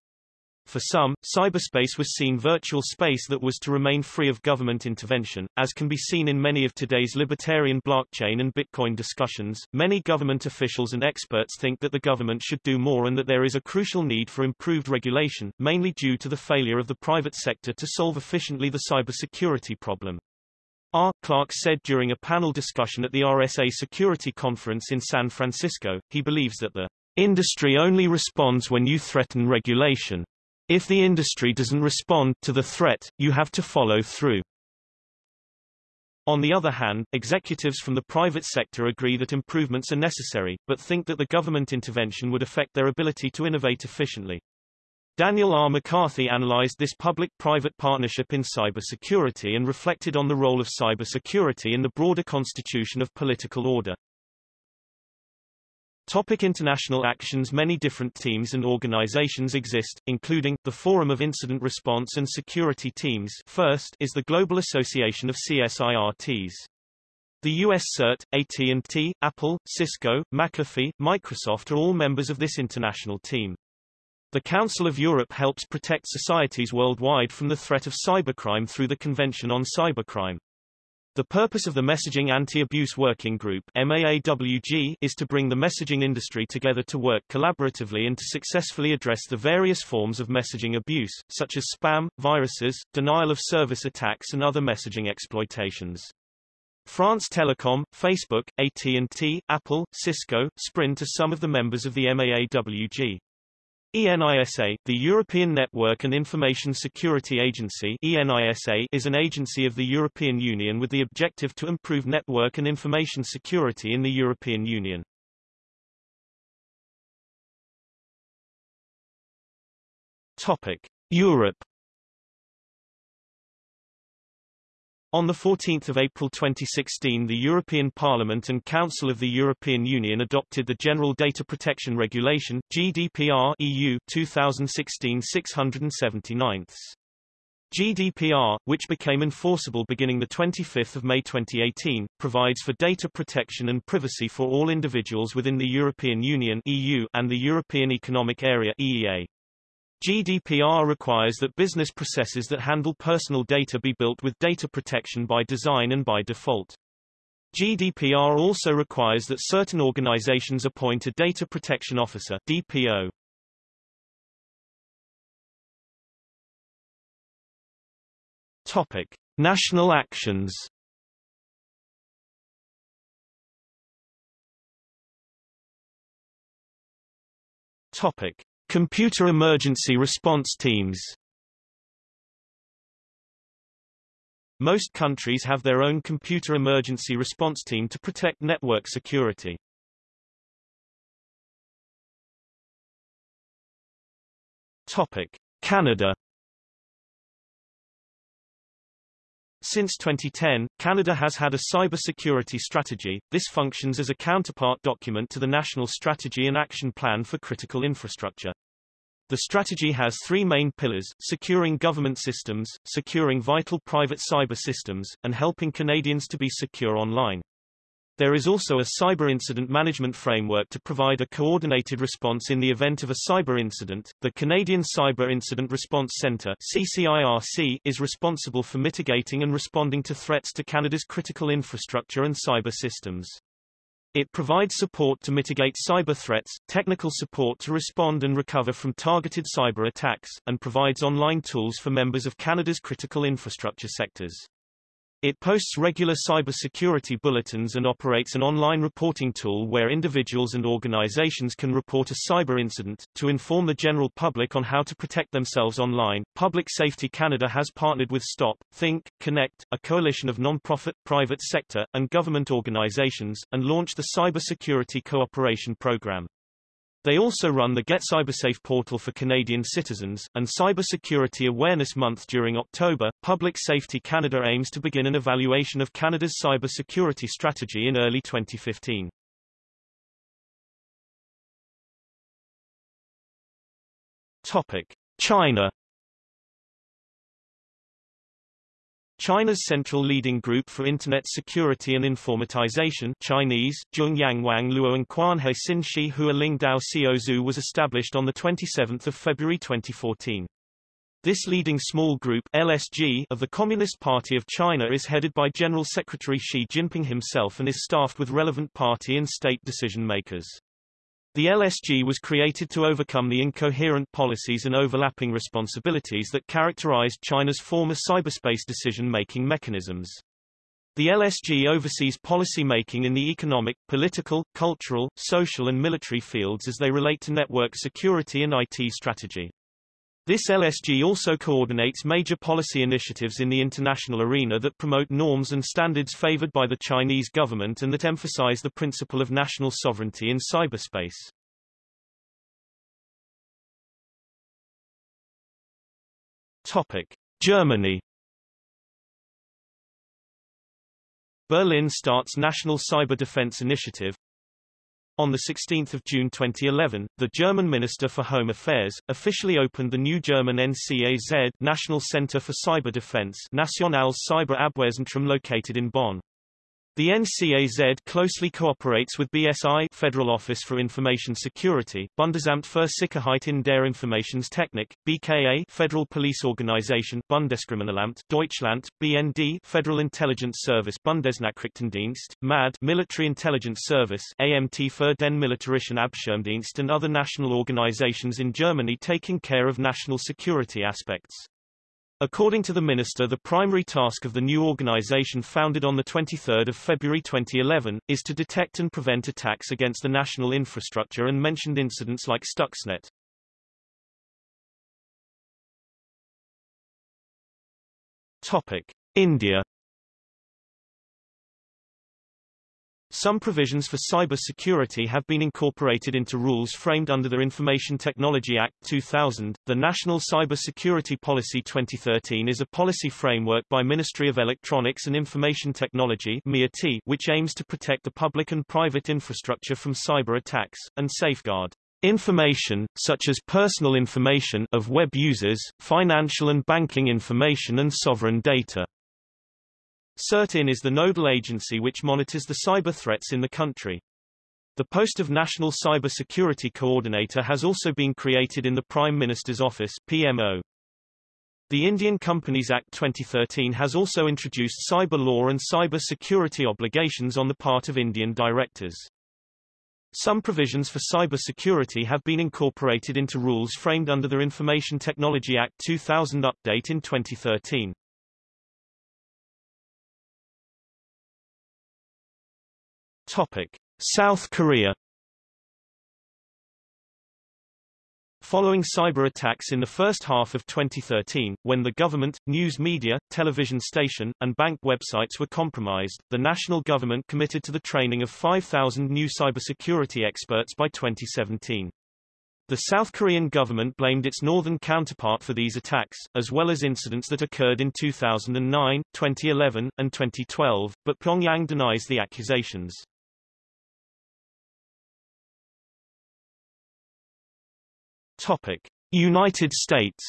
For some, cyberspace was seen virtual space that was to remain free of government intervention, as can be seen in many of today's libertarian blockchain and Bitcoin discussions. Many government officials and experts think that the government should do more and that there is a crucial need for improved regulation, mainly due to the failure of the private sector to solve efficiently the cybersecurity problem. R. Clarke said during a panel discussion at the RSA Security Conference in San Francisco, he believes that the industry only responds when you threaten regulation. If the industry doesn't respond to the threat, you have to follow through. On the other hand, executives from the private sector agree that improvements are necessary, but think that the government intervention would affect their ability to innovate efficiently. Daniel R. McCarthy analyzed this public-private partnership in cybersecurity and reflected on the role of cybersecurity in the broader constitution of political order. Topic international actions Many different teams and organizations exist, including, the Forum of Incident Response and Security Teams first is the Global Association of CSIRTs. The US CERT, AT&T, Apple, Cisco, McAfee, Microsoft are all members of this international team. The Council of Europe helps protect societies worldwide from the threat of cybercrime through the Convention on Cybercrime. The purpose of the Messaging Anti-Abuse Working Group MAAWG is to bring the messaging industry together to work collaboratively and to successfully address the various forms of messaging abuse, such as spam, viruses, denial of service attacks and other messaging exploitations. France Telecom, Facebook, AT&T, Apple, Cisco, Sprint are some of the members of the MAAWG. ENISA, the European Network and Information Security Agency ENISA is an agency of the European Union with the objective to improve network and information security in the European Union. Topic. Europe On 14 April 2016 the European Parliament and Council of the European Union adopted the General Data Protection Regulation GDPR EU 2016-679. GDPR, which became enforceable beginning 25 May 2018, provides for data protection and privacy for all individuals within the European Union EU and the European Economic Area EEA. GDPR requires that business processes that handle personal data be built with data protection by design and by default. GDPR also requires that certain organizations appoint a Data Protection Officer DPO. Topic: National actions. Topic: Computer emergency response teams Most countries have their own computer emergency response team to protect network security. Topic: Canada Since 2010, Canada has had a cybersecurity strategy. This functions as a counterpart document to the National Strategy and Action Plan for Critical Infrastructure. The strategy has three main pillars, securing government systems, securing vital private cyber systems, and helping Canadians to be secure online. There is also a cyber incident management framework to provide a coordinated response in the event of a cyber incident. The Canadian Cyber Incident Response Centre (CCIRC) is responsible for mitigating and responding to threats to Canada's critical infrastructure and cyber systems. It provides support to mitigate cyber threats, technical support to respond and recover from targeted cyber attacks, and provides online tools for members of Canada's critical infrastructure sectors. It posts regular cybersecurity bulletins and operates an online reporting tool where individuals and organizations can report a cyber incident. To inform the general public on how to protect themselves online, Public Safety Canada has partnered with Stop, Think, Connect, a coalition of non-profit, private sector, and government organizations, and launched the Cybersecurity Cooperation Program. They also run the Get Cybersafe portal for Canadian citizens, and Cybersecurity Awareness Month during October. Public Safety Canada aims to begin an evaluation of Canada's cybersecurity strategy in early 2015. Topic: China China's central leading group for Internet security and informatization Chinese, Zhongyangwang Luo Quanhe Xinshi Hua Lingdao was established on 27 February 2014. This leading small group LSG of the Communist Party of China is headed by General Secretary Xi Jinping himself and is staffed with relevant party and state decision makers. The LSG was created to overcome the incoherent policies and overlapping responsibilities that characterized China's former cyberspace decision-making mechanisms. The LSG oversees policy making in the economic, political, cultural, social and military fields as they relate to network security and IT strategy. This LSG also coordinates major policy initiatives in the international arena that promote norms and standards favored by the Chinese government and that emphasize the principle of national sovereignty in cyberspace. Topic: Germany Berlin starts National Cyber Defense Initiative, on 16 June 2011, the German Minister for Home Affairs, officially opened the new German NCAZ National Center for Cyber Defense Nationales Cyber Abwehrzentrum located in Bonn. The NCAZ closely cooperates with BSI Federal Office for Information Security, Bundesamt für Sicherheit in der Informationstechnik, BKA Federal Police Organization, Bundeskriminalamt, Deutschland, BND Federal Intelligence Service, Bundesnachrichtendienst, MAD Military Intelligence Service, AMT für den Militärischen Abschirmdienst and other national organizations in Germany taking care of national security aspects. According to the minister the primary task of the new organization founded on 23 February 2011, is to detect and prevent attacks against the national infrastructure and mentioned incidents like Stuxnet. Topic. India Some provisions for cyber security have been incorporated into rules framed under the Information Technology Act 2000. The National Cyber Security Policy 2013 is a policy framework by Ministry of Electronics and Information Technology which aims to protect the public and private infrastructure from cyber attacks and safeguard information, such as personal information of web users, financial and banking information and sovereign data. CERT-IN is the nodal agency which monitors the cyber threats in the country. The post of National Cyber Security Coordinator has also been created in the Prime Minister's Office PMO. The Indian Companies Act 2013 has also introduced cyber law and cyber security obligations on the part of Indian directors. Some provisions for cyber security have been incorporated into rules framed under the Information Technology Act 2000 update in 2013. Topic: South Korea Following cyber attacks in the first half of 2013, when the government, news media, television station, and bank websites were compromised, the national government committed to the training of 5,000 new cybersecurity experts by 2017. The South Korean government blamed its northern counterpart for these attacks, as well as incidents that occurred in 2009, 2011, and 2012, but Pyongyang denies the accusations. Topic: United States.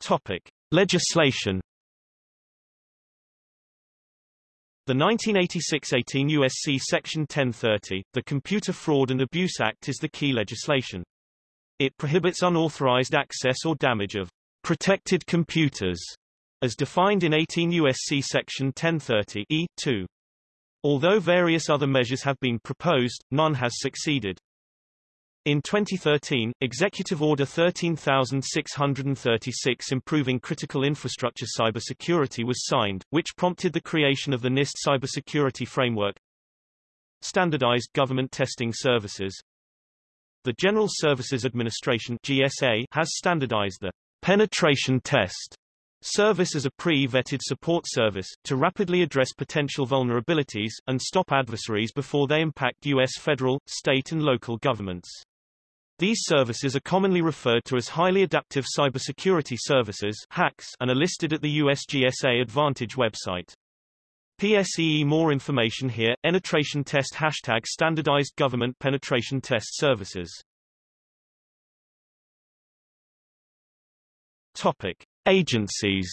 Topic: Legislation. The 1986-18 U.S.C. Section 1030, the Computer Fraud and Abuse Act is the key legislation. It prohibits unauthorized access or damage of protected computers, as defined in 18 U.S.C. Section 1030 E2. Although various other measures have been proposed, none has succeeded. In 2013, Executive Order 13636 Improving Critical Infrastructure Cybersecurity was signed, which prompted the creation of the NIST Cybersecurity Framework. Standardized Government Testing Services The General Services Administration GSA has standardized the penetration test Service as a pre-vetted support service, to rapidly address potential vulnerabilities, and stop adversaries before they impact U.S. federal, state and local governments. These services are commonly referred to as highly adaptive cybersecurity services HACS, and are listed at the USGSA Advantage website. PSEE More information here, Penetration Test Hashtag Standardized Government Penetration Test Services Topic. Agencies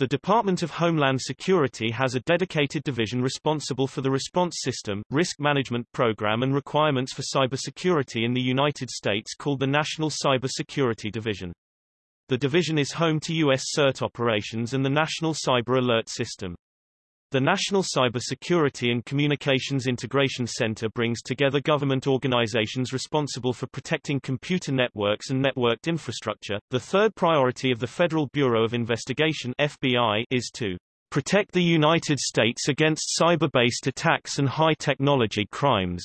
The Department of Homeland Security has a dedicated division responsible for the response system, risk management program and requirements for cybersecurity in the United States called the National Cybersecurity Division. The division is home to U.S. CERT operations and the National Cyber Alert System. The National Cybersecurity and Communications Integration Center brings together government organizations responsible for protecting computer networks and networked infrastructure. The third priority of the Federal Bureau of Investigation FBI is to protect the United States against cyber-based attacks and high-technology crimes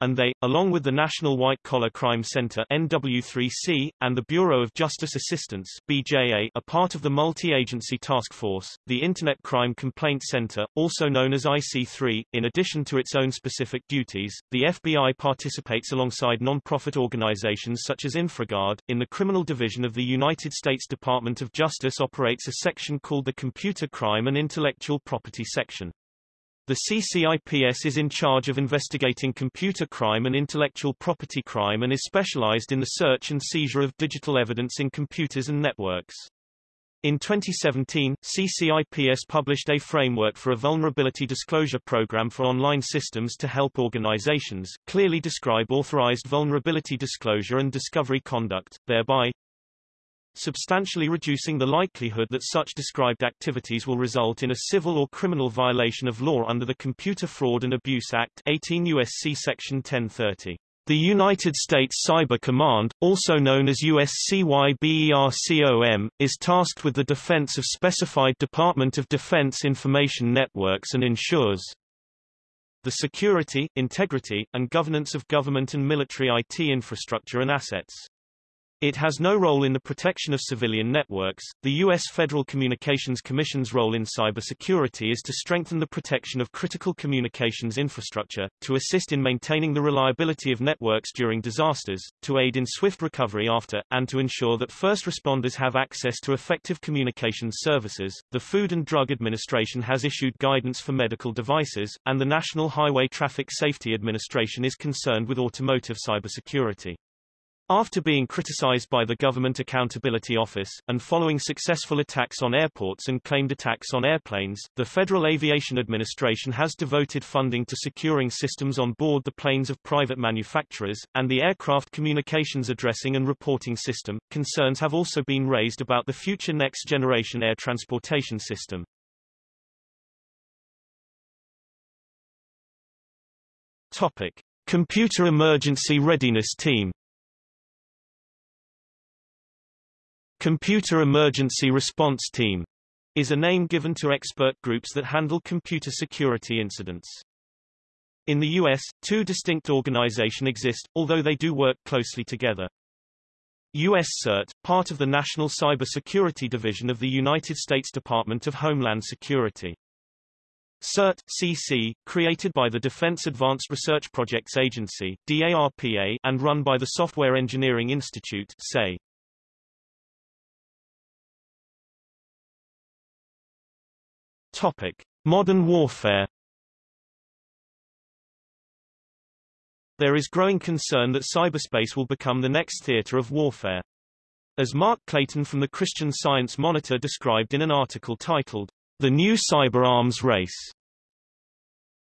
and they, along with the National White Collar Crime Center NW3C, and the Bureau of Justice Assistance BJA, are part of the multi-agency task force, the Internet Crime Complaint Center, also known as IC3. In addition to its own specific duties, the FBI participates alongside non-profit organizations such as InfraGard. In the criminal division of the United States Department of Justice operates a section called the Computer Crime and Intellectual Property Section. The CCIPS is in charge of investigating computer crime and intellectual property crime and is specialized in the search and seizure of digital evidence in computers and networks. In 2017, CCIPS published a framework for a vulnerability disclosure program for online systems to help organizations clearly describe authorized vulnerability disclosure and discovery conduct, thereby substantially reducing the likelihood that such described activities will result in a civil or criminal violation of law under the Computer Fraud and Abuse Act 18 U.S.C. Section 1030. The United States Cyber Command, also known as USCYBERCOM, is tasked with the defense of specified Department of Defense information networks and ensures the security, integrity, and governance of government and military IT infrastructure and assets. It has no role in the protection of civilian networks. The U.S. Federal Communications Commission's role in cybersecurity is to strengthen the protection of critical communications infrastructure, to assist in maintaining the reliability of networks during disasters, to aid in swift recovery after, and to ensure that first responders have access to effective communications services. The Food and Drug Administration has issued guidance for medical devices, and the National Highway Traffic Safety Administration is concerned with automotive cybersecurity. After being criticized by the Government Accountability Office, and following successful attacks on airports and claimed attacks on airplanes, the Federal Aviation Administration has devoted funding to securing systems on board the planes of private manufacturers, and the Aircraft Communications Addressing and Reporting System. Concerns have also been raised about the future Next Generation Air Transportation System. Topic. Computer Emergency Readiness Team Computer Emergency Response Team is a name given to expert groups that handle computer security incidents. In the U.S., two distinct organizations exist, although they do work closely together. U.S. CERT, part of the National Cybersecurity Division of the United States Department of Homeland Security. CERT, CC, created by the Defense Advanced Research Projects Agency DARPA, and run by the Software Engineering Institute SE. Topic. Modern warfare There is growing concern that cyberspace will become the next theater of warfare. As Mark Clayton from the Christian Science Monitor described in an article titled, The New Cyber Arms Race.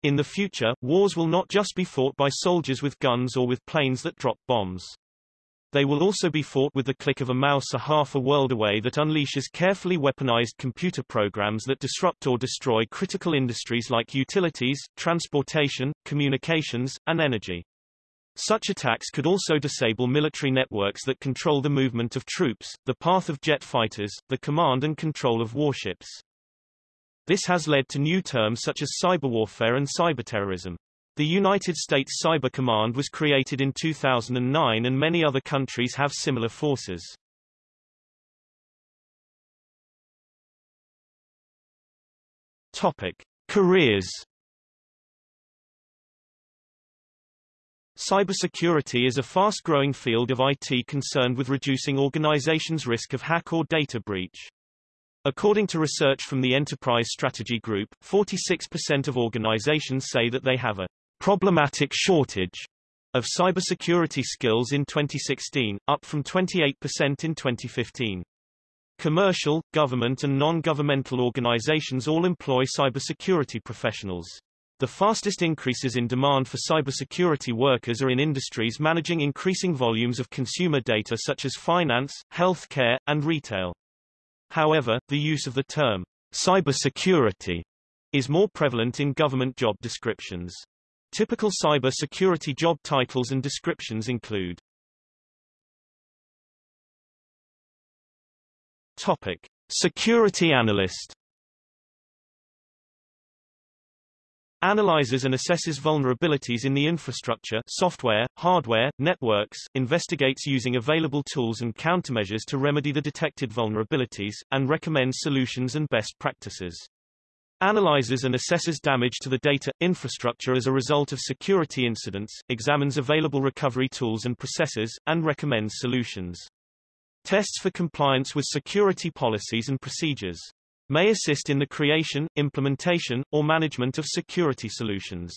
In the future, wars will not just be fought by soldiers with guns or with planes that drop bombs. They will also be fought with the click of a mouse a half a world away that unleashes carefully weaponized computer programs that disrupt or destroy critical industries like utilities, transportation, communications, and energy. Such attacks could also disable military networks that control the movement of troops, the path of jet fighters, the command and control of warships. This has led to new terms such as cyberwarfare and cyberterrorism. The United States Cyber Command was created in 2009 and many other countries have similar forces. Topic. Careers Cybersecurity is a fast-growing field of IT concerned with reducing organizations' risk of hack or data breach. According to research from the Enterprise Strategy Group, 46% of organizations say that they have a problematic shortage of cybersecurity skills in 2016, up from 28% in 2015. Commercial, government and non-governmental organizations all employ cybersecurity professionals. The fastest increases in demand for cybersecurity workers are in industries managing increasing volumes of consumer data such as finance, healthcare, and retail. However, the use of the term cybersecurity is more prevalent in government job descriptions. Typical cybersecurity job titles and descriptions include Topic: Security analyst analyzes and assesses vulnerabilities in the infrastructure software, hardware, networks, investigates using available tools and countermeasures to remedy the detected vulnerabilities, and recommends solutions and best practices. Analyzes and assesses damage to the data, infrastructure as a result of security incidents, examines available recovery tools and processes, and recommends solutions. Tests for compliance with security policies and procedures may assist in the creation, implementation, or management of security solutions.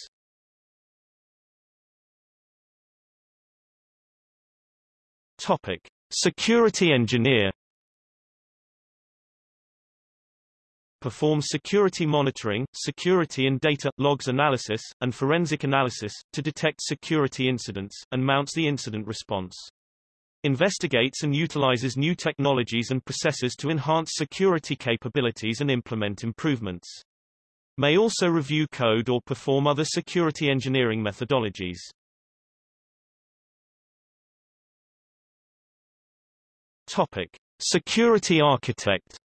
Topic. Security engineer performs security monitoring, security and data, logs analysis, and forensic analysis, to detect security incidents, and mounts the incident response investigates and utilizes new technologies and processes to enhance security capabilities and implement improvements. May also review code or perform other security engineering methodologies. Topic: Security architect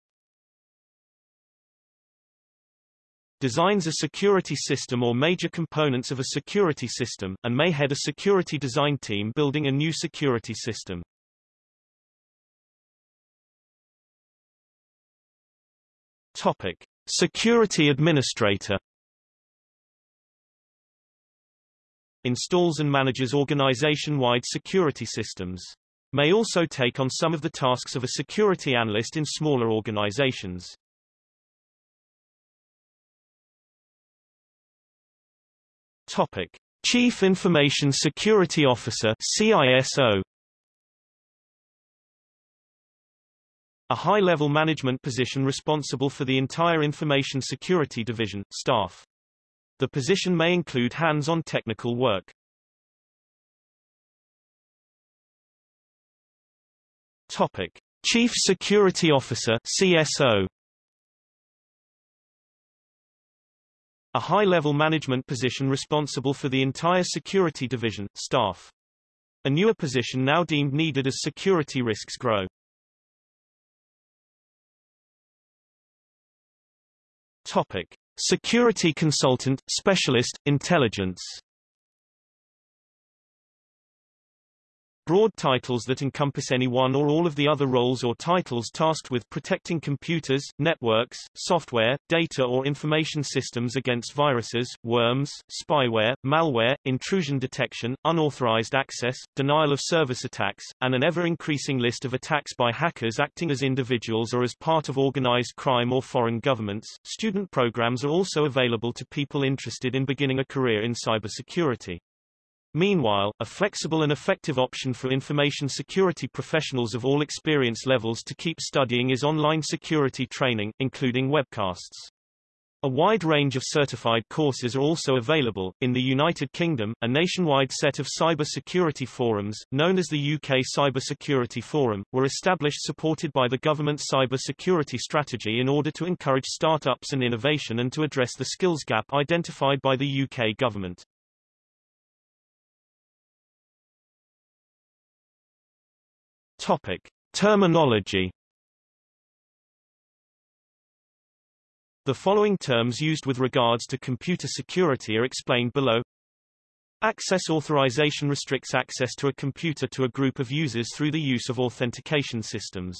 designs a security system or major components of a security system, and may head a security design team building a new security system. Topic. Security Administrator Installs and manages organization-wide security systems. May also take on some of the tasks of a security analyst in smaller organizations. Topic: Chief Information Security Officer (CISO). A high-level management position responsible for the entire Information Security Division, staff. The position may include hands-on technical work. Topic: Chief Security Officer (CSO). A high-level management position responsible for the entire security division, staff. A newer position now deemed needed as security risks grow. Topic. Security consultant, specialist, intelligence Broad titles that encompass any one or all of the other roles or titles tasked with protecting computers, networks, software, data or information systems against viruses, worms, spyware, malware, intrusion detection, unauthorized access, denial of service attacks, and an ever-increasing list of attacks by hackers acting as individuals or as part of organized crime or foreign governments. Student programs are also available to people interested in beginning a career in cybersecurity. Meanwhile, a flexible and effective option for information security professionals of all experience levels to keep studying is online security training, including webcasts. A wide range of certified courses are also available. In the United Kingdom, a nationwide set of cyber security forums, known as the UK Cyber Security Forum, were established supported by the government's cyber security strategy in order to encourage startups and innovation and to address the skills gap identified by the UK government. Topic. Terminology The following terms used with regards to computer security are explained below. Access authorization restricts access to a computer to a group of users through the use of authentication systems.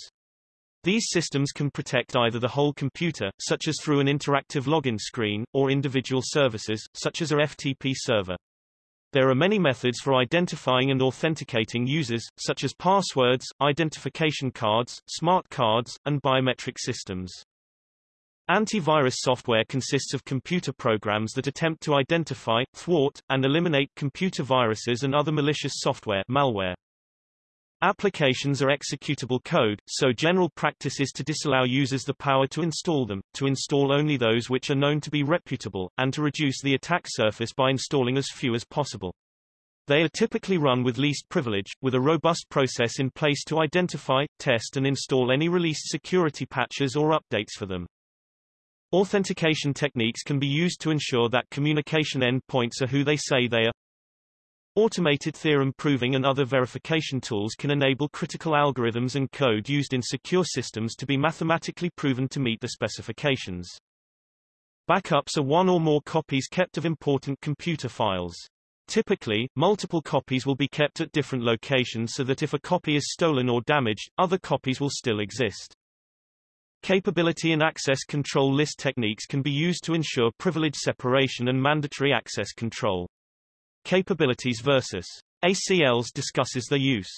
These systems can protect either the whole computer, such as through an interactive login screen, or individual services, such as a FTP server. There are many methods for identifying and authenticating users, such as passwords, identification cards, smart cards, and biometric systems. Antivirus software consists of computer programs that attempt to identify, thwart, and eliminate computer viruses and other malicious software malware. Applications are executable code, so general practice is to disallow users the power to install them, to install only those which are known to be reputable, and to reduce the attack surface by installing as few as possible. They are typically run with least privilege, with a robust process in place to identify, test and install any released security patches or updates for them. Authentication techniques can be used to ensure that communication endpoints are who they say they are, Automated theorem proving and other verification tools can enable critical algorithms and code used in secure systems to be mathematically proven to meet the specifications. Backups are one or more copies kept of important computer files. Typically, multiple copies will be kept at different locations so that if a copy is stolen or damaged, other copies will still exist. Capability and access control list techniques can be used to ensure privilege separation and mandatory access control. Capabilities versus ACLs discusses their use.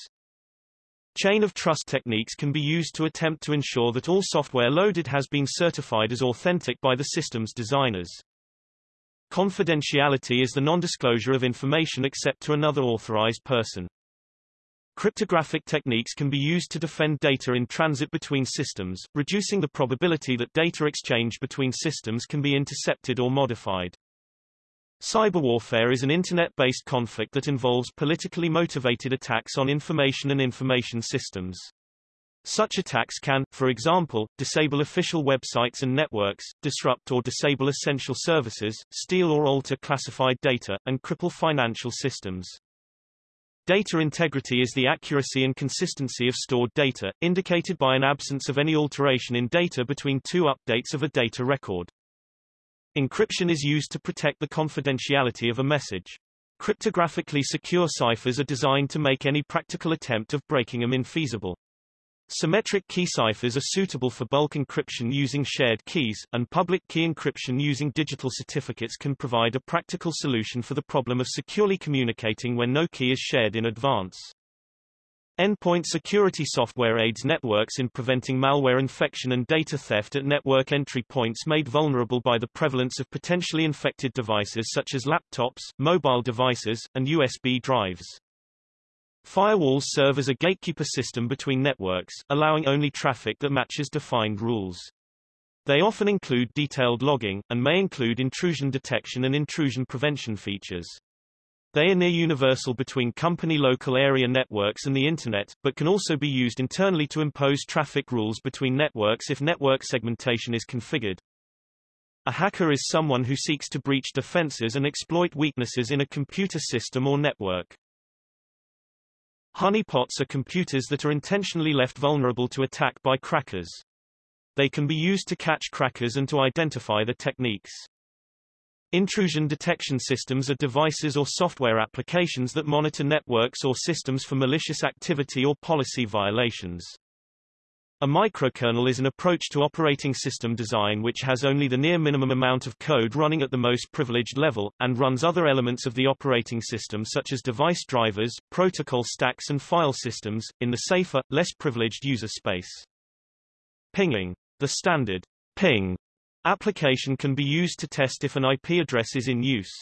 Chain of trust techniques can be used to attempt to ensure that all software loaded has been certified as authentic by the system's designers. Confidentiality is the non-disclosure of information except to another authorized person. Cryptographic techniques can be used to defend data in transit between systems, reducing the probability that data exchange between systems can be intercepted or modified. Cyberwarfare is an internet-based conflict that involves politically motivated attacks on information and information systems. Such attacks can, for example, disable official websites and networks, disrupt or disable essential services, steal or alter classified data, and cripple financial systems. Data integrity is the accuracy and consistency of stored data, indicated by an absence of any alteration in data between two updates of a data record. Encryption is used to protect the confidentiality of a message. Cryptographically secure ciphers are designed to make any practical attempt of breaking them infeasible. Symmetric key ciphers are suitable for bulk encryption using shared keys, and public key encryption using digital certificates can provide a practical solution for the problem of securely communicating when no key is shared in advance. Endpoint security software aids networks in preventing malware infection and data theft at network entry points made vulnerable by the prevalence of potentially infected devices such as laptops, mobile devices, and USB drives. Firewalls serve as a gatekeeper system between networks, allowing only traffic that matches defined rules. They often include detailed logging, and may include intrusion detection and intrusion prevention features. They are near universal between company local area networks and the Internet, but can also be used internally to impose traffic rules between networks if network segmentation is configured. A hacker is someone who seeks to breach defenses and exploit weaknesses in a computer system or network. Honeypots are computers that are intentionally left vulnerable to attack by crackers. They can be used to catch crackers and to identify the techniques. Intrusion detection systems are devices or software applications that monitor networks or systems for malicious activity or policy violations. A microkernel is an approach to operating system design which has only the near minimum amount of code running at the most privileged level, and runs other elements of the operating system such as device drivers, protocol stacks and file systems, in the safer, less privileged user space. Pinging. The standard ping application can be used to test if an IP address is in use.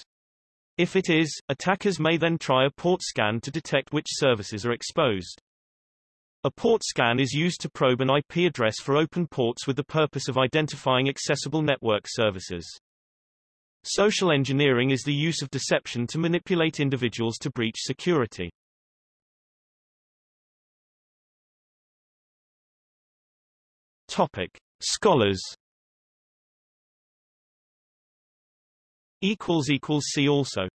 If it is, attackers may then try a port scan to detect which services are exposed. A port scan is used to probe an IP address for open ports with the purpose of identifying accessible network services. Social engineering is the use of deception to manipulate individuals to breach security. Topic. Scholars See also